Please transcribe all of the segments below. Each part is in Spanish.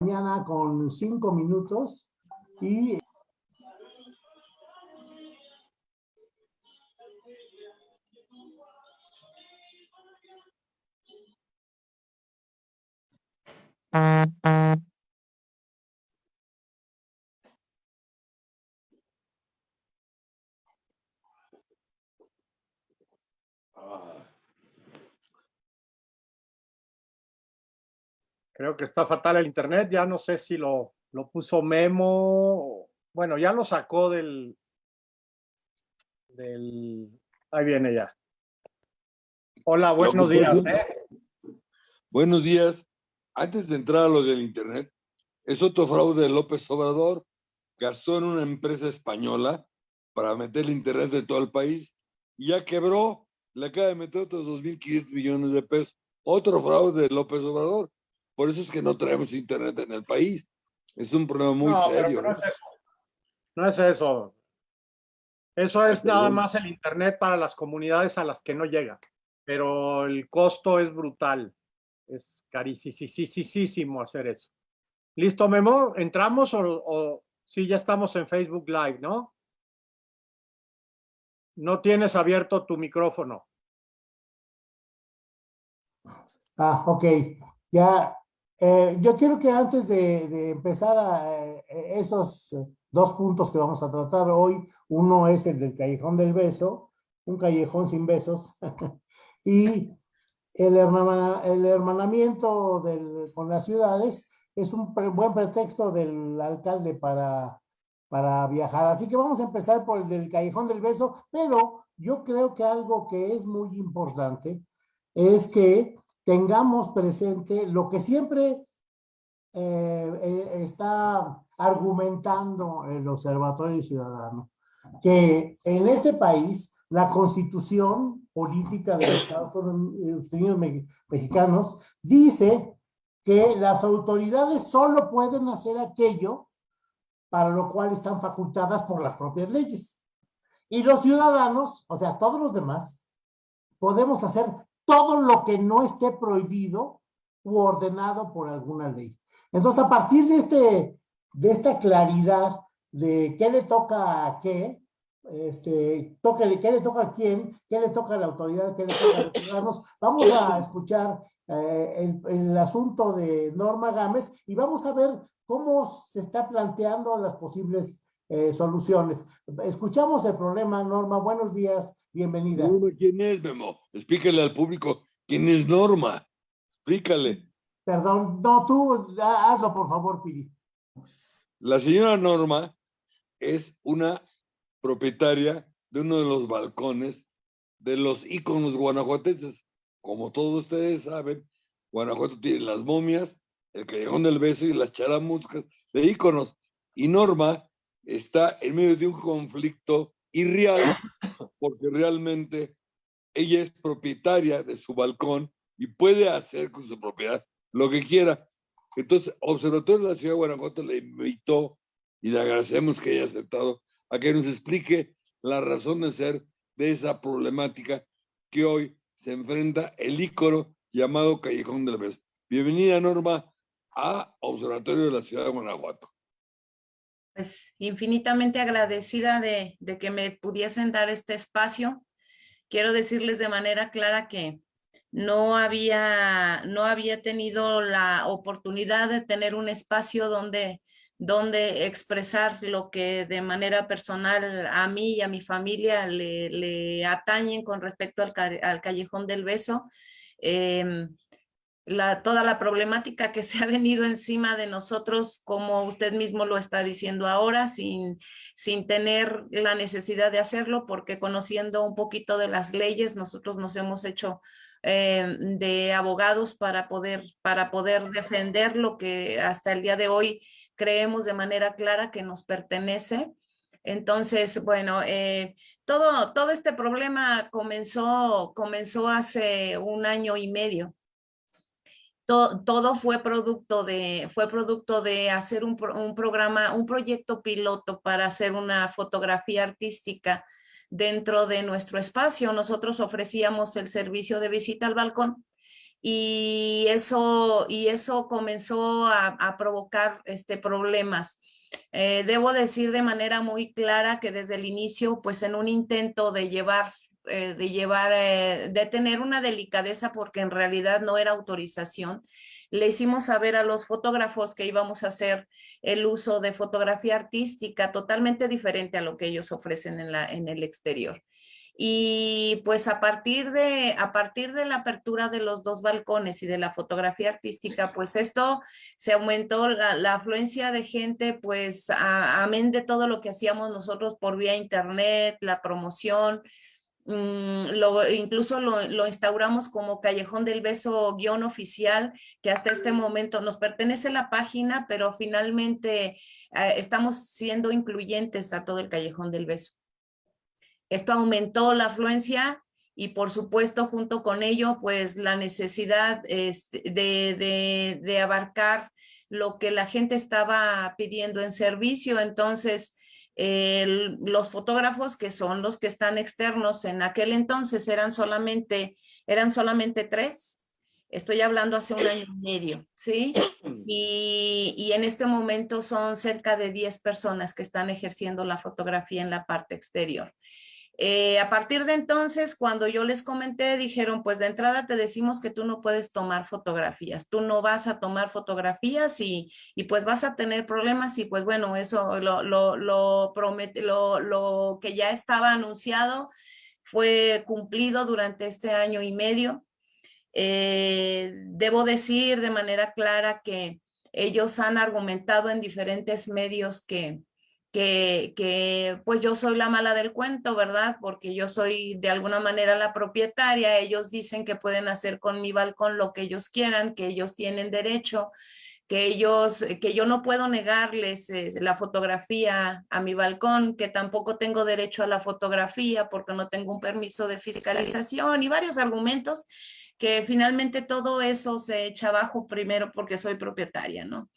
mañana con cinco minutos y Creo que está fatal el internet, ya no sé si lo, lo puso Memo, bueno, ya lo sacó del, del, ahí viene ya. Hola, buenos días. ¿eh? Buenos días. Antes de entrar a lo del internet, es otro fraude de López Obrador. Gastó en una empresa española para meter el internet de todo el país y ya quebró. Le acaba de meter otros 2.500 millones de pesos. Otro fraude de López Obrador. Por eso es que no traemos internet en el país. Es un problema muy No, pero serio. no es eso. No es eso. Eso es nada más el internet para las comunidades a las que no llega. Pero el costo es brutal. Es carísimo hacer eso. ¿Listo, Memo? ¿Entramos o, o sí ya estamos en Facebook Live, no? No tienes abierto tu micrófono. Ah, ok. Ya, eh, yo quiero que antes de, de empezar a eh, dos puntos que vamos a tratar hoy, uno es el del Callejón del Beso, un callejón sin besos, y el, hermana- el hermanamiento del- con las ciudades es un pre- buen pretexto del alcalde para, para viajar. Así que vamos a empezar por el del Callejón del Beso, pero yo creo que algo que es muy importante es que tengamos presente lo que siempre eh, eh, está argumentando el Observatorio Ciudadano, que en este país la constitución política de los Estados Unidos me- mexicanos dice que las autoridades solo pueden hacer aquello para lo cual están facultadas por las propias leyes. Y los ciudadanos, o sea, todos los demás, podemos hacer todo lo que no esté prohibido u ordenado por alguna ley. Entonces, a partir de, este, de esta claridad de qué le toca a qué, este, qué le toca a quién, qué le toca a la autoridad, qué le toca a los ciudadanos, vamos a escuchar eh, el, el asunto de Norma Gámez y vamos a ver cómo se está planteando las posibles eh, soluciones. Escuchamos el problema, Norma. Buenos días, bienvenida. Norma, ¿Quién es, Memo? Explícale al público quién es Norma. Explícale. Perdón, no, tú ha- hazlo por favor, Piri. La señora Norma es una propietaria de uno de los balcones de los íconos guanajuatenses. Como todos ustedes saben, Guanajuato tiene las momias, el Callejón del Beso y las charamuscas de íconos. Y Norma está en medio de un conflicto irreal porque realmente ella es propietaria de su balcón y puede hacer con su propiedad lo que quiera. Entonces, Observatorio de la Ciudad de Guanajuato le invitó y le agradecemos que haya aceptado a que nos explique la razón de ser de esa problemática que hoy se enfrenta el ícono llamado Callejón del Beso. Bienvenida, Norma, a Observatorio de la Ciudad de Guanajuato. Pues infinitamente agradecida de, que me pudiesen dar este espacio. Quiero decirles de manera clara que no había, no había tenido la oportunidad de tener un espacio donde, donde expresar lo que de manera personal a mí y a mi familia le, atañen con respecto al Callejón del Beso. Em, toda la problemática que se ha venido encima de nosotros, como usted mismo lo está diciendo ahora, sin, sin tener la necesidad de hacerlo, porque conociendo un poquito de las leyes, nosotros nos hemos hecho eh, de abogados para poder, para poder defender lo que hasta el día de hoy creemos de manera clara que nos pertenece. Entonces, bueno, eh, todo, todo este problema comenzó, comenzó hace un año y medio to- todo fue producto de, fue producto de hacer un, pro- un programa, un proyecto piloto para hacer una fotografía artística dentro de nuestro espacio. Nosotros ofrecíamos el servicio de visita al balcón y eso, y eso comenzó a, a provocar este, problemas. Eh, debo decir de manera muy clara que desde el inicio, pues en un intento de llevar eh, de llevar, eh, de tener una delicadeza porque en realidad no era autorización. Le hicimos saber a los fotógrafos que íbamos a hacer el uso de fotografía artística totalmente diferente a lo que ellos ofrecen en, la, en el exterior. Y pues a partir, de, a partir de la apertura de los dos balcones y de la fotografía artística, pues esto se aumentó la, afluencia de gente, pues amén de todo lo que hacíamos nosotros por vía internet, la promoción, mm, lo, incluso lo, lo, instauramos como Callejón del Beso guion oficial, que hasta este momento nos pertenece la página, pero finalmente eh, estamos siendo incluyentes a todo el Callejón del Beso. Esto aumentó la afluencia y por supuesto junto con ello pues la necesidad este, de, de, abarcar lo que la gente estaba pidiendo en servicio. Entonces los fotógrafos que son los que están externos en aquel entonces eran solamente, eran solamente tres. Estoy hablando hace un año y medio, ¿sí? Y, y, en este momento son cerca de 10 personas que están ejerciendo la fotografía en la parte exterior. Eh, a partir de entonces, cuando yo les comenté, dijeron, pues de entrada te decimos que tú no puedes tomar fotografías, tú no vas a tomar fotografías y, y pues vas a tener problemas y pues bueno, eso lo, lo, lo, promete, lo, lo que ya estaba anunciado fue cumplido durante este año y medio. Eh, debo decir de manera clara que ellos han argumentado en diferentes medios que, que, pues yo soy la mala del cuento, ¿verdad? Porque yo soy de alguna manera la propietaria, ellos dicen que pueden hacer con mi balcón lo que ellos quieran, que ellos tienen derecho, que ellos, que yo no puedo negarles eh, la fotografía a mi balcón, que tampoco tengo derecho a la fotografía porque no tengo un permiso de fiscalización y varios argumentos que finalmente todo eso se echa abajo primero porque soy propietaria, ¿no?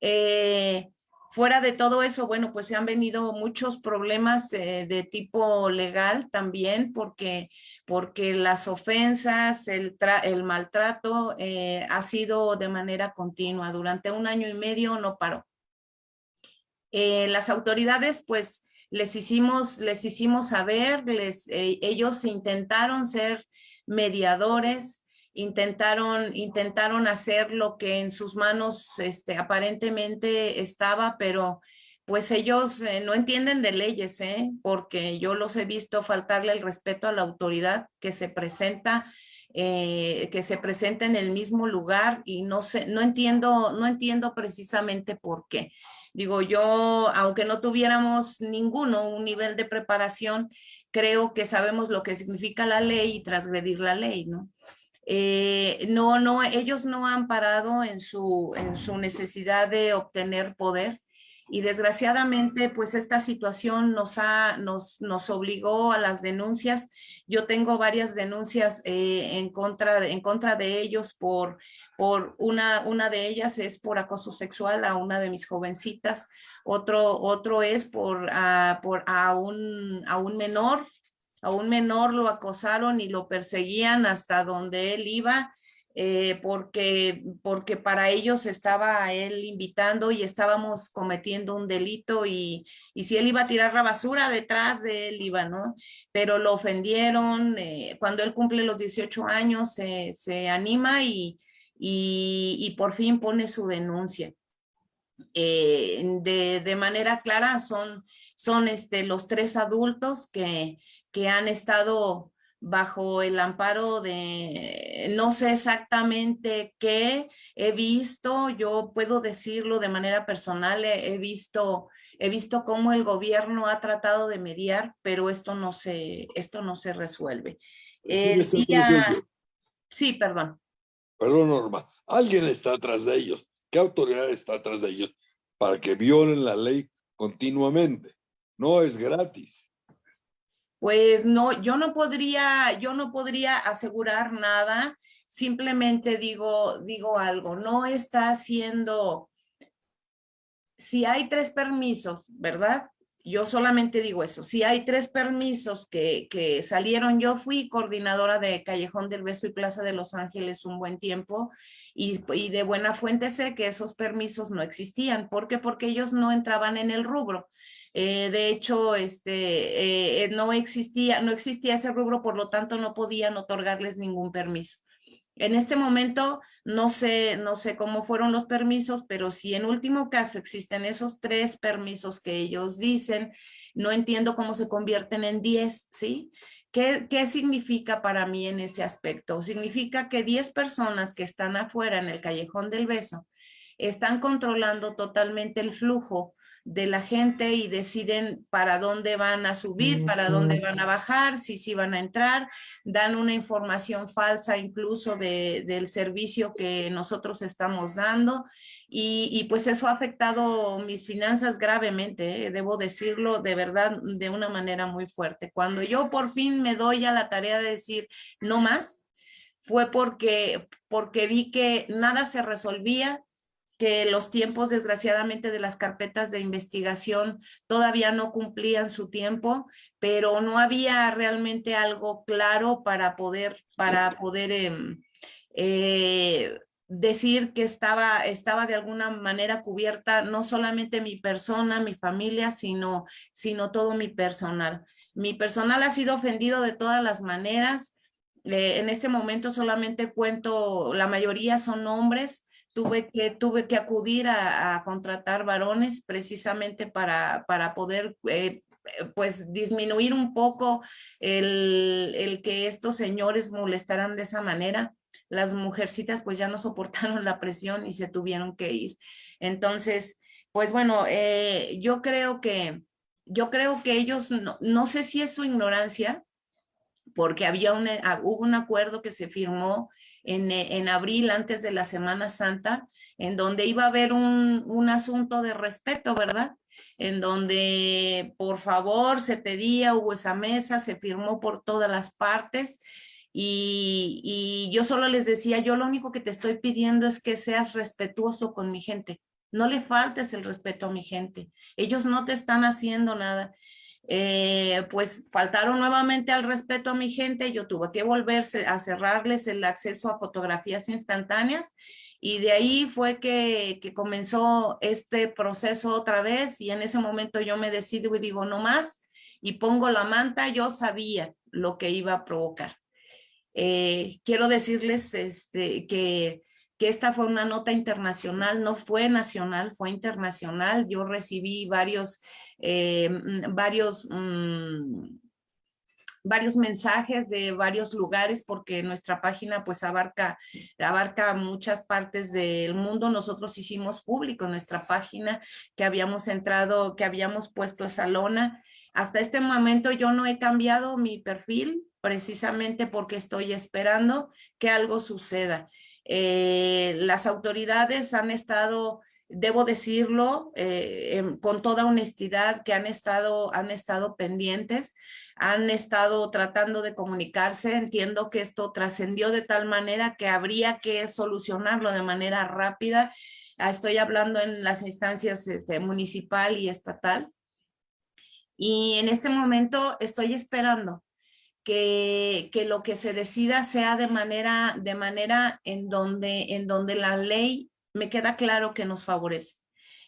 Eh, Fuera de todo eso, bueno, pues se han venido muchos problemas eh, de tipo legal también, porque, porque las ofensas, el, maltrato eh, ha sido de manera continua. Durante un año y medio no paró. Eh, las autoridades, pues, les hicimos, les hicimos saber, les, ellos intentaron ser mediadores, intentaron, intentaron hacer lo que en sus manos este, aparentemente estaba, pero pues ellos eh, no entienden de leyes, ¿eh? porque yo los he visto faltarle el respeto a la autoridad que se presenta, eh, que se presenta en el mismo lugar y no sé, no entiendo, no entiendo precisamente por qué. Digo, yo, aunque no tuviéramos ninguno un nivel de preparación, creo que sabemos lo que significa la ley y transgredir la ley, ¿no? Eh, no, no, ellos no han parado en su, en su necesidad de obtener poder y desgraciadamente pues esta situación nos, ha, nos, nos obligó a las denuncias. Yo tengo varias denuncias eh, en, contra de, en contra de ellos por, por una, una de ellas es por acoso sexual a una de mis jovencitas, otro, otro es por, a, por a, un, a un menor a un menor lo acosaron y lo perseguían hasta donde él iba, eh, porque, porque para ellos estaba él invitando y estábamos cometiendo un delito y, y, si él iba a tirar la basura detrás de él iba, ¿no? Pero lo ofendieron, eh, cuando él cumple los 18 años se, anima y, y, y, por fin pone su denuncia. Eh, de, de, manera clara son, son este, los tres adultos que, que han estado bajo el amparo de, no sé exactamente qué he visto, yo puedo decirlo de manera personal, he, visto, he visto cómo el gobierno ha tratado de mediar, pero esto no se, esto no se resuelve. El día... Sí, perdón. Perdón, Norma. Alguien está atrás de ellos. ¿Qué autoridad está atrás de ellos para que violen la ley continuamente? No es gratis pues no, yo no podría, yo no podría asegurar nada, simplemente digo, digo algo, no está haciendo, si hay tres permisos, ¿verdad? Yo solamente digo eso. Si hay tres permisos que, que, salieron, yo fui coordinadora de Callejón del Beso y Plaza de Los Ángeles un buen tiempo y, y de buena fuente sé que esos permisos no existían. ¿Por qué? Porque ellos no entraban en el rubro. Eh, de hecho, este, eh, no, existía, no existía ese rubro, por lo tanto no podían otorgarles ningún permiso. En este momento no sé, no sé cómo fueron los permisos, pero si en último caso existen esos tres permisos que ellos dicen, no entiendo cómo se convierten en diez, ¿sí? ¿Qué, ¿Qué, significa para mí en ese aspecto? Significa que diez personas que están afuera en el callejón del beso están controlando totalmente el flujo de la gente y deciden para dónde van a subir, para dónde van a bajar, si sí van a entrar, dan una información falsa incluso de, del servicio que nosotros estamos dando y, y, pues eso ha afectado mis finanzas gravemente, ¿eh? debo decirlo de verdad de una manera muy fuerte. Cuando yo por fin me doy a la tarea de decir no más, fue porque, porque vi que nada se resolvía, que los tiempos desgraciadamente de las carpetas de investigación todavía no cumplían su tiempo, pero no había realmente algo claro para poder, para poder eh, eh, decir que estaba, estaba de alguna manera cubierta no solamente mi persona, mi familia, sino, sino todo mi personal. Mi personal ha sido ofendido de todas las maneras. Eh, en este momento solamente cuento, la mayoría son hombres, tuve que, tuve que acudir a, contratar varones precisamente para, para poder eh, pues disminuir un poco el, el, que estos señores molestaran de esa manera. Las mujercitas pues ya no soportaron la presión y se tuvieron que ir. Entonces, pues bueno, eh, yo creo que, yo creo que ellos, no, no sé si es su ignorancia, porque había un, ah, hubo un acuerdo que se firmó en, abril antes de la Semana Santa, en donde iba a haber un, un asunto de respeto, ¿verdad? En donde por favor se pedía, hubo esa mesa, se firmó por todas las partes y, y yo solo les decía, yo lo único que te estoy pidiendo es que seas respetuoso con mi gente, no le faltes el respeto a mi gente, ellos no te están haciendo nada eh, pues faltaron nuevamente al respeto a mi gente, yo tuve que volverse a cerrarles el acceso a fotografías instantáneas y de ahí fue que, que, comenzó este proceso otra vez y en ese momento yo me decido y digo no más y pongo la manta, yo sabía lo que iba a provocar. Eh, quiero decirles este, que que esta fue una nota internacional, no fue nacional, fue internacional. Yo recibí varios, eh, mm, varios, mmm, varios mensajes de varios lugares porque nuestra página pues abarca, abarca muchas partes del mundo. Nosotros hicimos público nuestra página que habíamos entrado, que habíamos puesto esa lona. Hasta este momento yo no he cambiado mi perfil precisamente porque estoy esperando que algo suceda. Eh, las autoridades han estado, debo decirlo, eh, con toda honestidad, que han estado, han estado pendientes, han estado tratando de comunicarse. Entiendo que esto trascendió de tal manera que habría que solucionarlo de manera rápida. Ah, estoy hablando en las instancias este, municipal y estatal. Y en este momento estoy esperando que, que, lo que se decida sea de manera, de manera en, donde, en donde la ley me queda claro que nos favorece.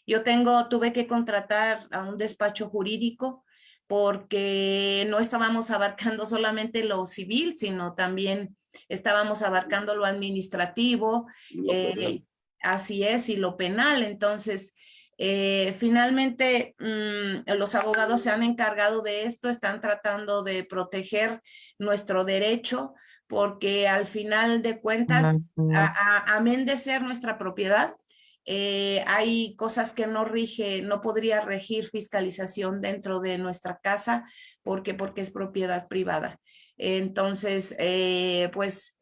Yo tengo, tuve que contratar a un despacho jurídico porque no estábamos abarcando solamente lo civil, sino también estábamos abarcando lo administrativo, eh, así es, y lo penal. Entonces, eh, finalmente, mmm, los abogados se han encargado de esto, están tratando de proteger nuestro derecho, porque al final de cuentas, amén de ser nuestra propiedad, eh, hay cosas que no rige, no podría regir fiscalización dentro de nuestra casa, porque, porque es propiedad privada. Entonces, eh, pues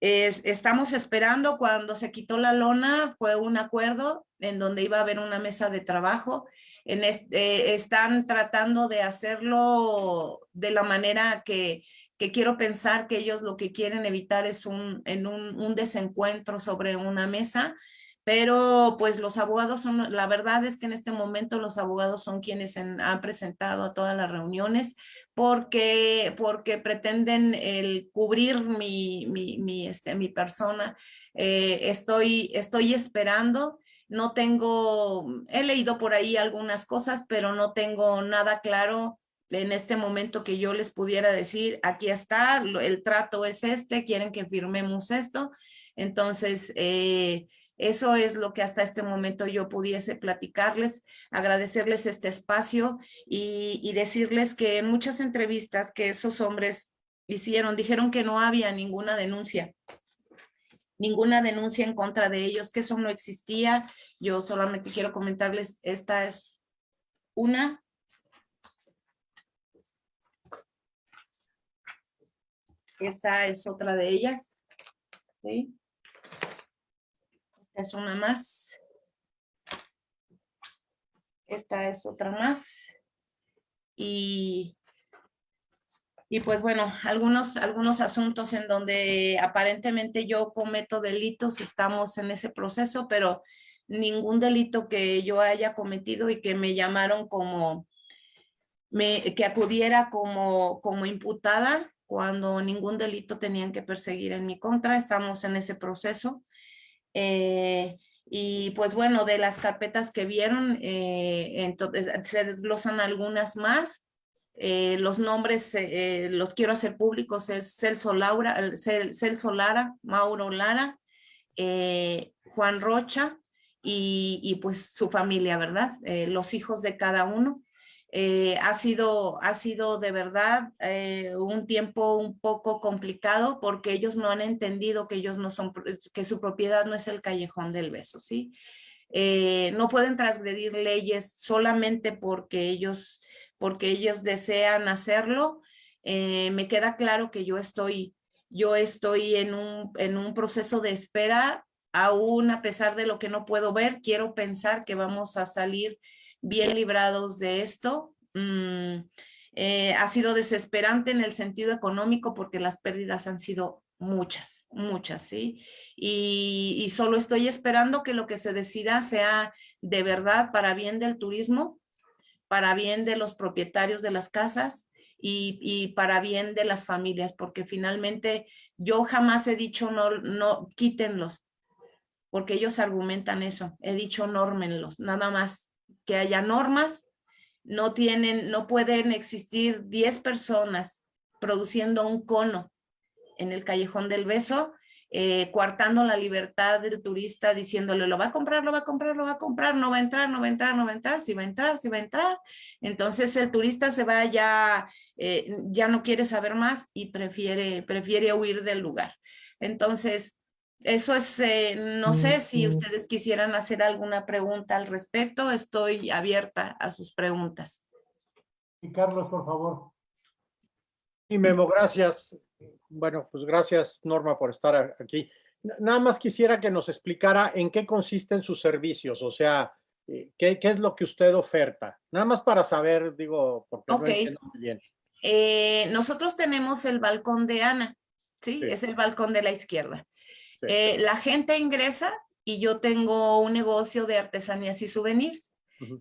es, estamos esperando cuando se quitó la lona, fue un acuerdo en donde iba a haber una mesa de trabajo. En este, están tratando de hacerlo de la manera que, que, quiero pensar que ellos lo que quieren evitar es un, en un, un desencuentro sobre una mesa pero pues los abogados son, la verdad es que en este momento los abogados son quienes han presentado a todas las reuniones porque, porque pretenden el cubrir mi, mi, este, mi persona. Eh, estoy, estoy esperando, no tengo, he leído por ahí algunas cosas, pero no tengo nada claro en este momento que yo les pudiera decir, aquí está, el trato es este, quieren que firmemos esto. Entonces, eh, eso es lo que hasta este momento yo pudiese platicarles, agradecerles este espacio y, decirles que en muchas entrevistas que esos hombres hicieron, dijeron que no había ninguna denuncia, ninguna denuncia en contra de ellos, que eso no existía. Yo solamente quiero comentarles, esta es una. Esta es otra de ellas. ¿sí? Esta es una más. Esta es otra más. Y, y pues bueno, algunos, algunos asuntos en donde aparentemente yo cometo delitos, estamos en ese proceso, pero ningún delito que yo haya cometido y que me llamaron como, me, que acudiera como, como imputada cuando ningún delito tenían que perseguir en mi contra, estamos en ese proceso. Eh, y pues bueno, de las carpetas que vieron, eh, entonces se desglosan algunas más. Eh, los nombres los quiero hacer públicos, es Celso, Laura, Celso Lara, Mauro Lara, Juan Rocha y, y, pues su familia, ¿verdad? los hijos de cada uno. Eh, ha, sido, ha sido de verdad eh, un tiempo un poco complicado porque ellos no han entendido que ellos no son, que su propiedad no es el callejón del beso, ¿sí? Eh, no pueden transgredir leyes solamente porque ellos, porque ellos desean hacerlo. me queda claro que yo estoy, yo estoy en un, en un proceso de espera, aún a pesar de lo que no puedo ver, quiero pensar que vamos a salir bien librados de esto. Mm, eh, ha sido desesperante en el sentido económico porque las pérdidas han sido muchas, muchas, ¿sí? Y, y, solo estoy esperando que lo que se decida sea de verdad para bien del turismo, para bien de los propietarios de las casas y, y para bien de las familias, porque finalmente yo jamás he dicho no, no, quítenlos, porque ellos argumentan eso, he dicho nórmenlos, nada más que haya normas, no tienen, no pueden existir 10 personas produciendo un cono en el Callejón del Beso, eh, coartando la libertad del turista, diciéndole, lo va a comprar, lo va a comprar, lo va a comprar, no va a entrar, no va a entrar, no va a entrar, si va a entrar, si va a entrar. Entonces el turista se va ya, eh, ya no quiere saber más y prefiere, prefiere huir del lugar. Entonces, eso es, eh, no sé si ustedes quisieran hacer alguna pregunta al respecto, estoy abierta a sus preguntas. Y Carlos, por favor. Y Memo, gracias. Bueno, pues gracias Norma por estar aquí. Nada más quisiera que nos explicara en qué consisten sus servicios, o sea, eh, qué, qué es lo que usted oferta. Nada más para saber, digo, porque no entiendo muy bien. Eh, nosotros tenemos el balcón de Ana, ¿sí? Es el balcón de la izquierda. Eh, la gente ingresa y yo tengo un negocio de artesanías y souvenirs,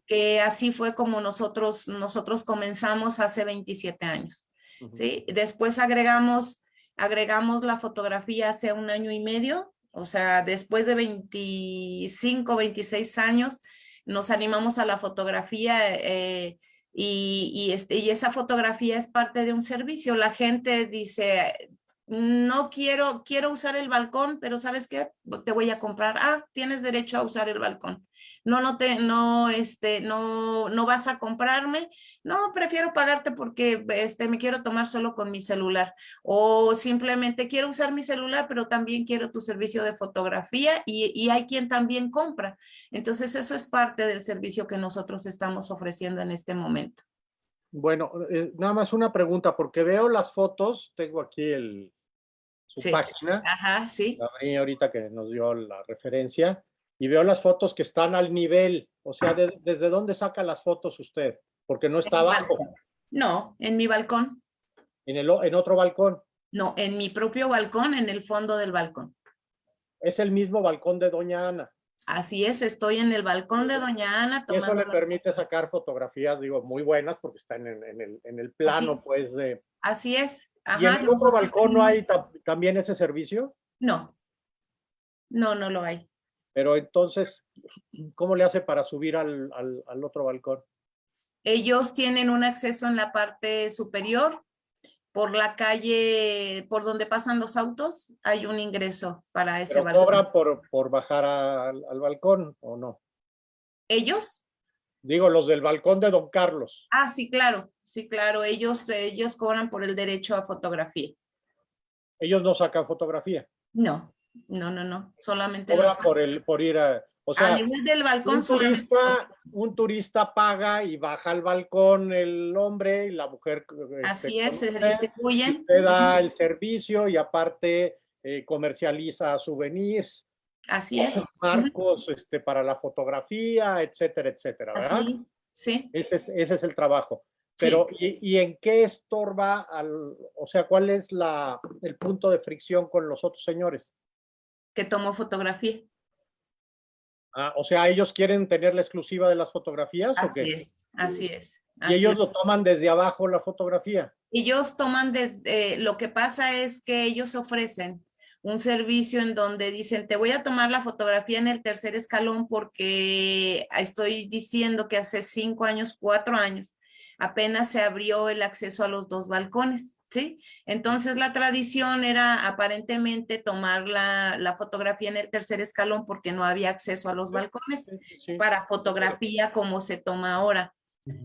que así fue como nosotros, nosotros comenzamos hace 27 años. ¿sí? Después agregamos, agregamos la fotografía hace un año y medio, o sea, después de 25, 26 años, nos animamos a la fotografía eh, y, y, este, y esa fotografía es parte de un servicio. La gente dice, no quiero, quiero usar el balcón, pero ¿sabes qué? Te voy a comprar. Ah, tienes derecho a usar el balcón. No, no te, no, este, no, no vas a comprarme. No, prefiero pagarte porque, este, me quiero tomar solo con mi celular. O simplemente quiero usar mi celular, pero también quiero tu servicio de fotografía y, y hay quien también compra. Entonces, eso es parte del servicio que nosotros estamos ofreciendo en este momento. Bueno, eh, nada más una pregunta, porque veo las fotos, tengo aquí el, su página. Ajá, sí. ahorita que nos dio la referencia, y veo las fotos que están al nivel, o sea, ¿desde dónde saca las fotos usted? Porque no está abajo. No, en mi balcón. ¿En, el, ¿En otro balcón? No, en mi propio balcón, en el fondo del balcón. Es el mismo balcón de Doña Ana. Así es, estoy en el balcón de Doña Ana Y eso tomando le permite sacar fotografías, digo, muy buenas porque están en, en el, en el plano, pues, de... Así es. ¿Y en el otro balcón no hay ta- también ese servicio? No. No, no lo hay. Pero entonces, ¿cómo le hace para subir al, al, al otro balcón? Ellos tienen un acceso en la parte superior. Por la calle, por donde pasan los autos, hay un ingreso para ese ¿Pero balcón. cobra por, por bajar al, al balcón o no? ¿Ellos? Digo, los del balcón de Don Carlos. Ah, sí, claro. Sí, claro. Ellos, ellos cobran por el derecho a fotografía. Ellos no sacan fotografía. No, no, no, no. Solamente Cobra los... por, el, por ir a... O a sea, nivel del balcón un turista, un turista paga y baja al balcón el hombre y la mujer. este, Así es, se distribuyen. Usted da el servicio y aparte eh, comercializa souvenirs, Así es. marcos este, para la fotografía, etcétera, etcétera, ¿verdad? Así, sí. Ese es, ese es el trabajo. Sí. Pero, ¿y, y en qué estorba al, o sea, cuál es la, el punto de fricción con los otros señores? Que tomó fotografía. Ah, o sea, ¿ellos quieren tener la exclusiva de las fotografías o Así qué? es, así es. Y ellos es. lo toman desde abajo la fotografía. Ellos toman desde, lo que pasa es que ellos ofrecen un servicio en donde dicen, te voy a tomar la fotografía en el tercer escalón porque estoy diciendo que hace cinco años, cuatro años, apenas se abrió el acceso a los dos balcones, ¿sí? Entonces la tradición era aparentemente tomar la, la fotografía en el tercer escalón porque no había acceso a los balcones Sí. para fotografía como se toma ahora.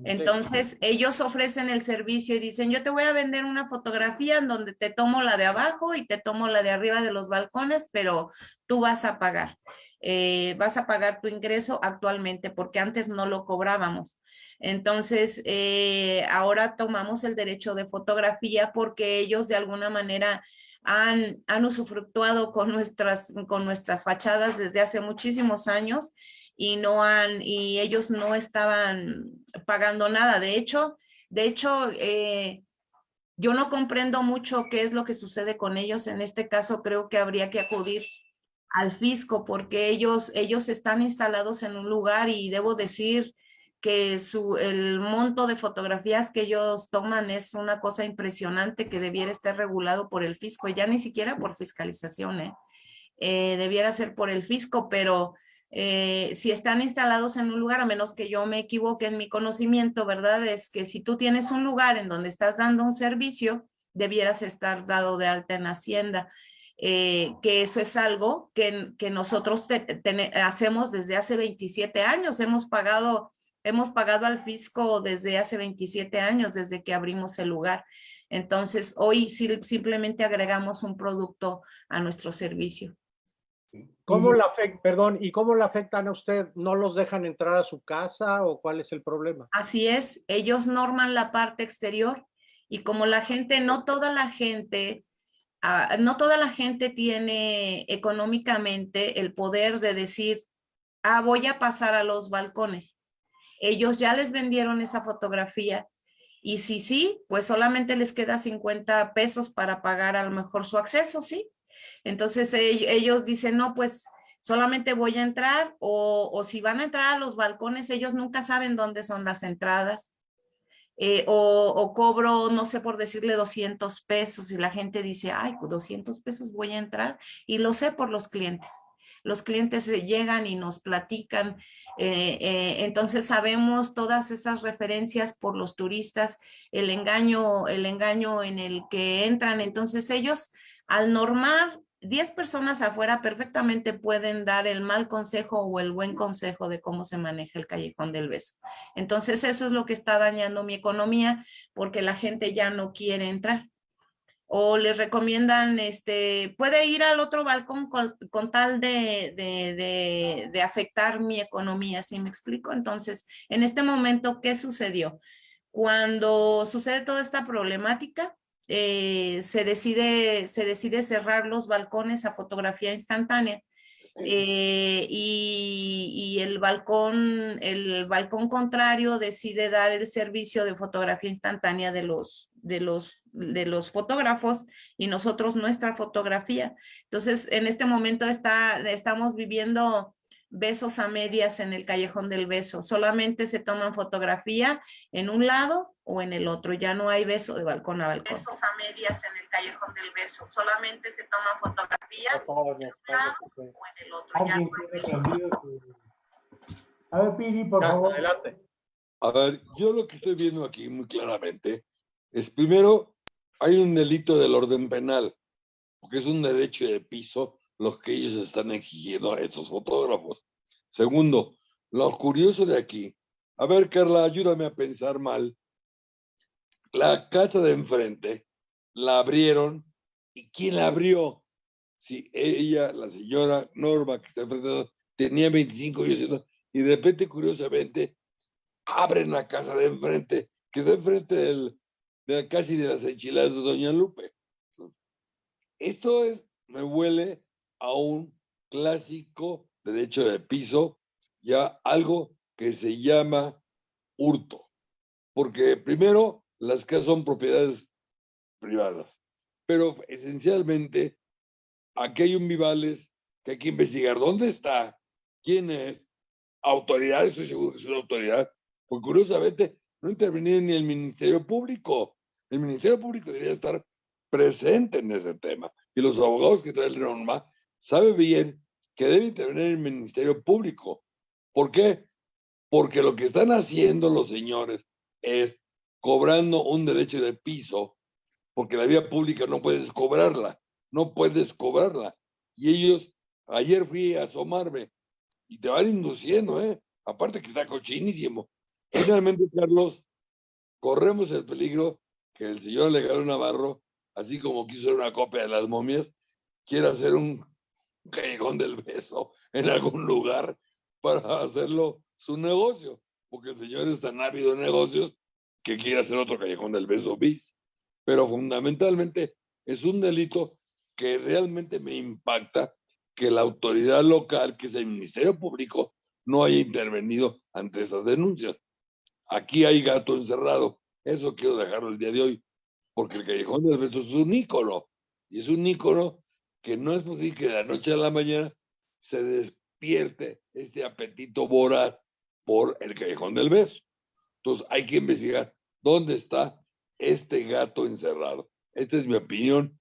Entonces, ellos ofrecen el servicio y dicen, yo te voy a vender una fotografía en donde te tomo la de abajo y te tomo la de arriba de los balcones, pero tú vas a pagar. Eh, vas a pagar tu ingreso actualmente porque antes no lo cobrábamos. Entonces, eh, ahora tomamos el derecho de fotografía porque ellos de alguna manera han, han usufructuado con nuestras, con nuestras fachadas desde hace muchísimos años y no han, y ellos no estaban pagando nada. De hecho, de hecho, eh, yo no comprendo mucho qué es lo que sucede con ellos. En este caso, creo que habría que acudir al fisco porque ellos, ellos están instalados en un lugar y debo decir que su, el monto de fotografías que ellos toman es una cosa impresionante que debiera estar regulado por el fisco, ya ni siquiera por fiscalización, ¿eh? Eh, debiera ser por el fisco, pero eh, si están instalados en un lugar, a menos que yo me equivoque en mi conocimiento, ¿verdad? Es que si tú tienes un lugar en donde estás dando un servicio, debieras estar dado de alta en Hacienda. Eh, que eso es algo que, que nosotros te, te, hacemos desde hace 27 años. Hemos pagado, hemos pagado al fisco desde hace 27 años, desde que abrimos el lugar. Entonces, hoy simplemente agregamos un producto a nuestro servicio. ¿Cómo la afecta, perdón, y cómo la afectan a usted? ¿No los dejan entrar a su casa o cuál es el problema? Así es, ellos norman la parte exterior y como la gente, no toda la gente, uh, no toda la gente tiene económicamente el poder de decir, ah, voy a pasar a los balcones. Ellos ya les vendieron esa fotografía y si sí, pues solamente les queda 50 pesos para pagar a lo mejor su acceso, ¿sí? Entonces ellos dicen, no, pues solamente voy a entrar o, si van a entrar a los balcones, ellos nunca saben dónde son las entradas. Eh, o, o, cobro, no sé, por decirle 200 pesos y la gente dice, ay, pues 200 pesos voy a entrar y lo sé por los clientes. Los clientes llegan y nos platican, eh, eh, entonces sabemos todas esas referencias por los turistas, el engaño, el engaño en el que entran. Entonces ellos al normar 10 personas afuera perfectamente pueden dar el mal consejo o el buen consejo de cómo se maneja el callejón del beso. Entonces eso es lo que está dañando mi economía porque la gente ya no quiere entrar. O les recomiendan, este, puede ir al otro balcón con, tal de, de, de, de afectar mi economía, ¿sí me explico? Entonces, en este momento, ¿qué sucedió? Cuando sucede toda esta problemática, eh, se, decide, se decide cerrar los balcones a fotografía instantánea eh, y, y, el balcón, el balcón contrario decide dar el servicio de fotografía instantánea de los, de los, de los fotógrafos y nosotros nuestra fotografía. Entonces, en este momento está, estamos viviendo besos a medias en el callejón del beso. Solamente se toman fotografía en un lado o en el otro. Ya no hay beso de balcón a balcón. Besos a medias en el callejón del beso. Solamente se toman fotografías en un lado o en el otro. Ya no hay beso. A ver, Piri, por Ya, favor. adelante. A ver, yo lo que estoy viendo aquí muy claramente es, primero, hay un delito del orden penal, porque es un derecho de piso los que ellos están exigiendo a estos fotógrafos. Segundo, lo curioso de aquí, a ver, Carla, ayúdame a pensar mal. La casa de enfrente la abrieron, ¿y quién la abrió? Si ella, la señora Norma, que está enfrente, tenía 25 años, y de repente, curiosamente, abren la casa de enfrente, que está enfrente del, de casi de las enchiladas de Doña Lupe. Esto es, me huele a un clásico derecho de piso, ya algo que se llama hurto. Porque primero, las casas son propiedades privadas, pero esencialmente aquí hay un Vivales que hay que investigar dónde está, quién es, autoridad, estoy seguro que es una autoridad, porque curiosamente no intervenía ni el Ministerio Público. El Ministerio Público debería estar presente en ese tema. Y los abogados que traen la norma saben bien que debe intervenir el Ministerio Público. ¿Por qué? Porque lo que están haciendo los señores es cobrando un derecho de piso, porque la vía pública no puedes cobrarla, no puedes cobrarla. Y ellos, ayer fui a asomarme y te van induciendo, ¿eh? Aparte que está cochinísimo. Finalmente, Carlos, corremos el peligro que el señor Legado Navarro, así como quiso hacer una copia de las momias, quiera hacer un callejón del beso en algún lugar para hacerlo su negocio, porque el señor es tan ávido de negocios que quiere hacer otro callejón del beso bis. Pero fundamentalmente es un delito que realmente me impacta que la autoridad local, que es el Ministerio Público, no haya intervenido ante estas denuncias. Aquí hay gato encerrado. Eso quiero dejarlo el día de hoy, porque el Callejón del Beso es un ícono. Y es un ícono que no es posible que de la noche a la mañana se despierte este apetito voraz por el Callejón del Beso. Entonces hay que investigar dónde está este gato encerrado. Esta es mi opinión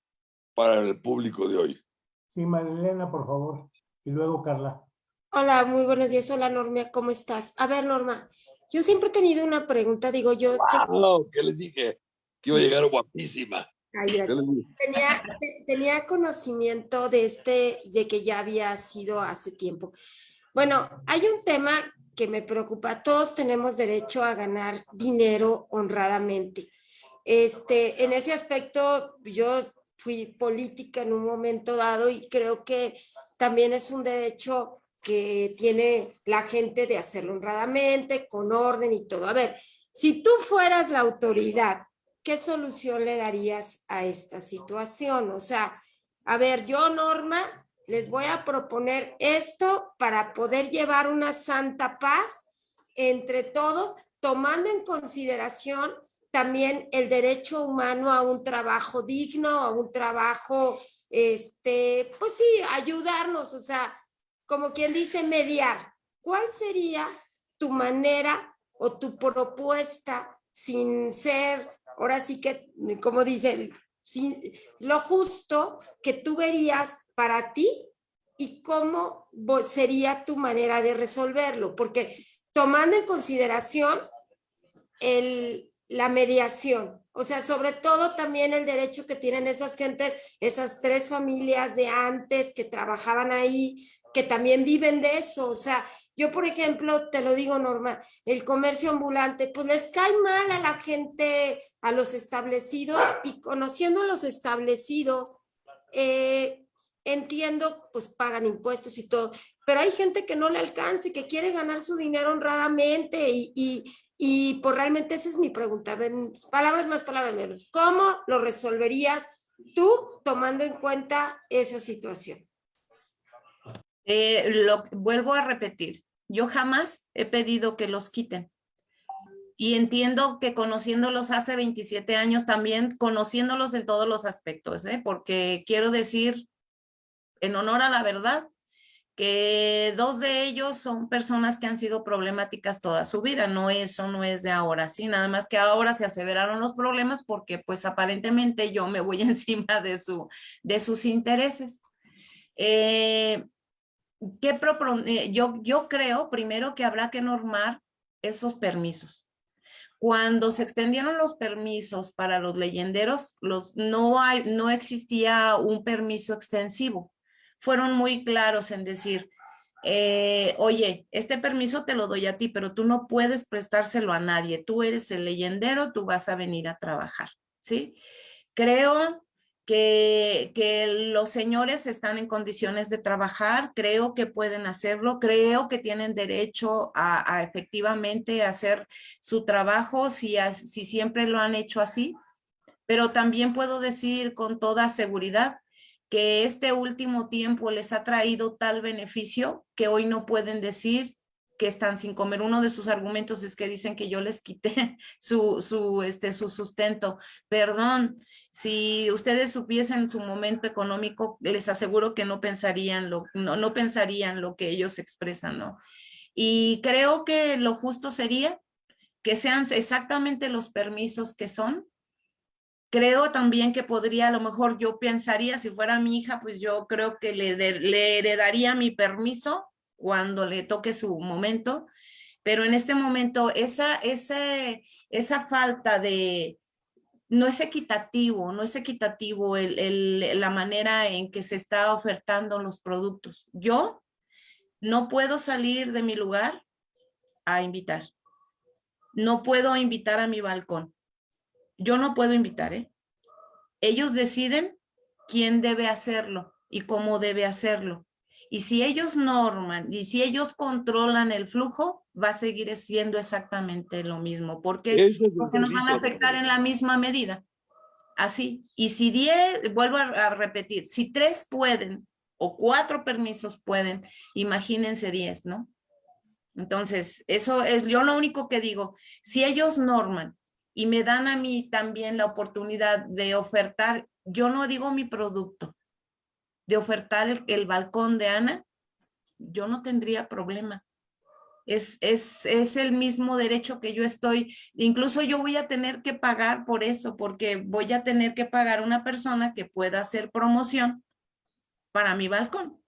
para el público de hoy. Sí, Marilena, por favor. Y luego Carla. Hola, muy buenos días. Hola, Norma, ¿cómo estás? A ver, Norma, yo siempre he tenido una pregunta, digo, yo te- ¡Wow! ¿Qué les dije? Que iba a llegar guapísima. Tenía, te- tenía conocimiento de este, de que ya había sido hace tiempo. Bueno, hay un tema que me preocupa. Todos tenemos derecho a ganar dinero honradamente. Este, en ese aspecto, yo fui política en un momento dado y creo que también es un derecho que tiene la gente de hacerlo honradamente, con orden y todo. A ver, si tú fueras la autoridad, ¿qué solución le darías a esta situación? O sea, a ver, yo, Norma, les voy a proponer esto para poder llevar una santa paz entre todos, tomando en consideración también el derecho humano a un trabajo digno, a un trabajo, este, pues sí, ayudarnos, o sea, como quien dice, mediar. ¿Cuál sería tu manera o tu propuesta sin ser, ahora sí que, como dicen, sin, lo justo que tú verías para ti y cómo sería tu manera de resolverlo? Porque tomando en consideración el, la mediación, o sea, sobre todo también el derecho que tienen esas gentes, esas tres familias de antes que trabajaban ahí, que también viven de eso. O sea, yo, por ejemplo, te lo digo, Norma, el comercio ambulante, pues les cae mal a la gente, a los establecidos, y conociendo a los establecidos, eh, entiendo, pues pagan impuestos y todo, pero hay gente que no le alcanza y que quiere ganar su dinero honradamente y, y, y pues realmente esa es mi pregunta. Palabras más, palabras menos. ¿Cómo lo resolverías tú tomando en cuenta esa situación? Eh, lo vuelvo a repetir, yo jamás he pedido que los quiten. Y entiendo que conociéndolos hace 27 años, también conociéndolos en todos los aspectos, ¿eh? porque quiero decir, en honor a la verdad, que dos de ellos son personas que han sido problemáticas toda su vida, no eso no es de ahora, sí, nada más que ahora se aseveraron los problemas porque pues aparentemente yo me voy encima de, su, de sus intereses. Eh, ¿qué propone? yo, yo creo primero que habrá que normar esos permisos. Cuando se extendieron los permisos para los leyenderos, los, no, hay, no existía un permiso extensivo. Fueron muy claros en decir, eh, oye, este permiso te lo doy a ti, pero tú no puedes prestárselo a nadie. Tú eres el leyendero, tú vas a venir a trabajar, ¿sí? Creo que, los señores están en condiciones de trabajar, creo que pueden hacerlo, creo que tienen derecho a, a efectivamente hacer su trabajo si, si siempre lo han hecho así, pero también puedo decir con toda seguridad que este último tiempo les ha traído tal beneficio que hoy no pueden decir que están sin comer. Uno de sus argumentos es que dicen que yo les quité su, su, este, su sustento. Perdón, si ustedes supiesen su momento económico, les aseguro que no pensarían lo, no, no pensarían lo que ellos expresan, ¿no? Y creo que lo justo sería que sean exactamente los permisos que son. Creo también que podría, a lo mejor yo pensaría, si fuera mi hija, pues yo creo que le, le heredaría mi permiso cuando le toque su momento, pero en este momento esa, esa, esa falta de, no es equitativo, no es equitativo el, el, la manera en que se está ofertando los productos. Yo no puedo salir de mi lugar a invitar. No puedo invitar a mi balcón. Yo no puedo invitar, ¿eh? Ellos deciden quién debe hacerlo y cómo debe hacerlo. Y si ellos norman y si ellos controlan el flujo, va a seguir siendo exactamente lo mismo. Porque, porque nos van a afectar en la misma medida. Así. Y si 10, vuelvo a, repetir, si tres pueden o cuatro permisos pueden, imagínense 10, ¿no? Entonces, eso es yo lo único que digo. Si ellos norman y me dan a mí también la oportunidad de ofertar, yo no digo mi producto, de ofertar el, balcón de Ana, yo no tendría problema. Es, es, es el mismo derecho que yo estoy, incluso yo voy a tener que pagar por eso, porque voy a tener que pagar una persona que pueda hacer promoción para mi balcón.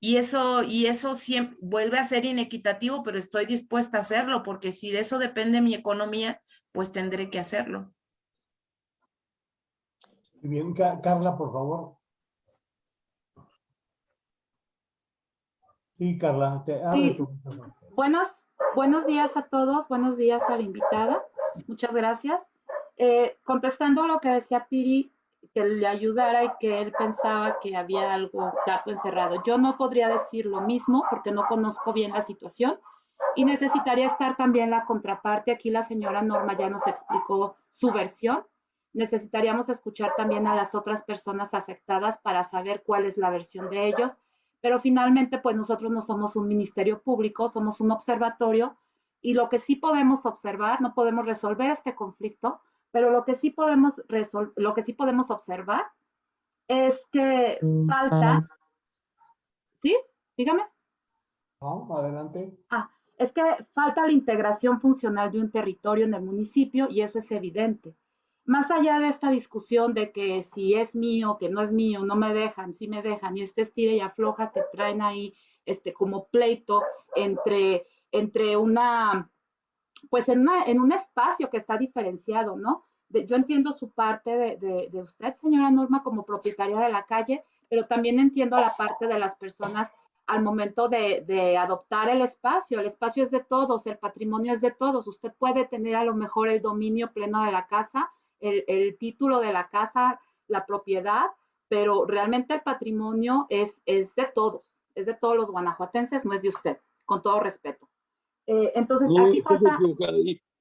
Y eso, y eso siempre vuelve a ser inequitativo, pero estoy dispuesta a hacerlo, porque si de eso depende mi economía, pues tendré que hacerlo. Bien, Carla, por favor. Sí, Carla, te abre tu Buenos, buenos días a todos, buenos días a la invitada. Muchas gracias. Eh, contestando lo que decía Piri, que le ayudara y que él pensaba que había algo gato encerrado. Yo no podría decir lo mismo porque no conozco bien la situación y necesitaría estar también la contraparte. Aquí la señora Norma ya nos explicó su versión. Necesitaríamos escuchar también a las otras personas afectadas para saber cuál es la versión de ellos pero finalmente pues nosotros no somos un ministerio público, somos un observatorio y lo que sí podemos observar, no podemos resolver este conflicto, pero lo que sí podemos lo que sí podemos observar es que falta, ¿sí? Dígame. No, adelante. Ah, es que falta la integración funcional de un territorio en el municipio y eso es evidente más allá de esta discusión de que si es mío, que no es mío, no me dejan, si me dejan, y este estira y afloja que traen ahí este, como pleito entre, entre una, pues en, una, en un espacio que está diferenciado, ¿no? yo entiendo su parte de, de, usted, señora Norma, como propietaria de la calle, pero también entiendo la parte de las personas al momento de, de, adoptar el espacio. El espacio es de todos, el patrimonio es de todos. Usted puede tener a lo mejor el dominio pleno de la casa, el, título de la casa, la propiedad, pero realmente el patrimonio es, es de todos, es de todos los guanajuatenses, no es de usted, con todo respeto. Eh, entonces, aquí falta...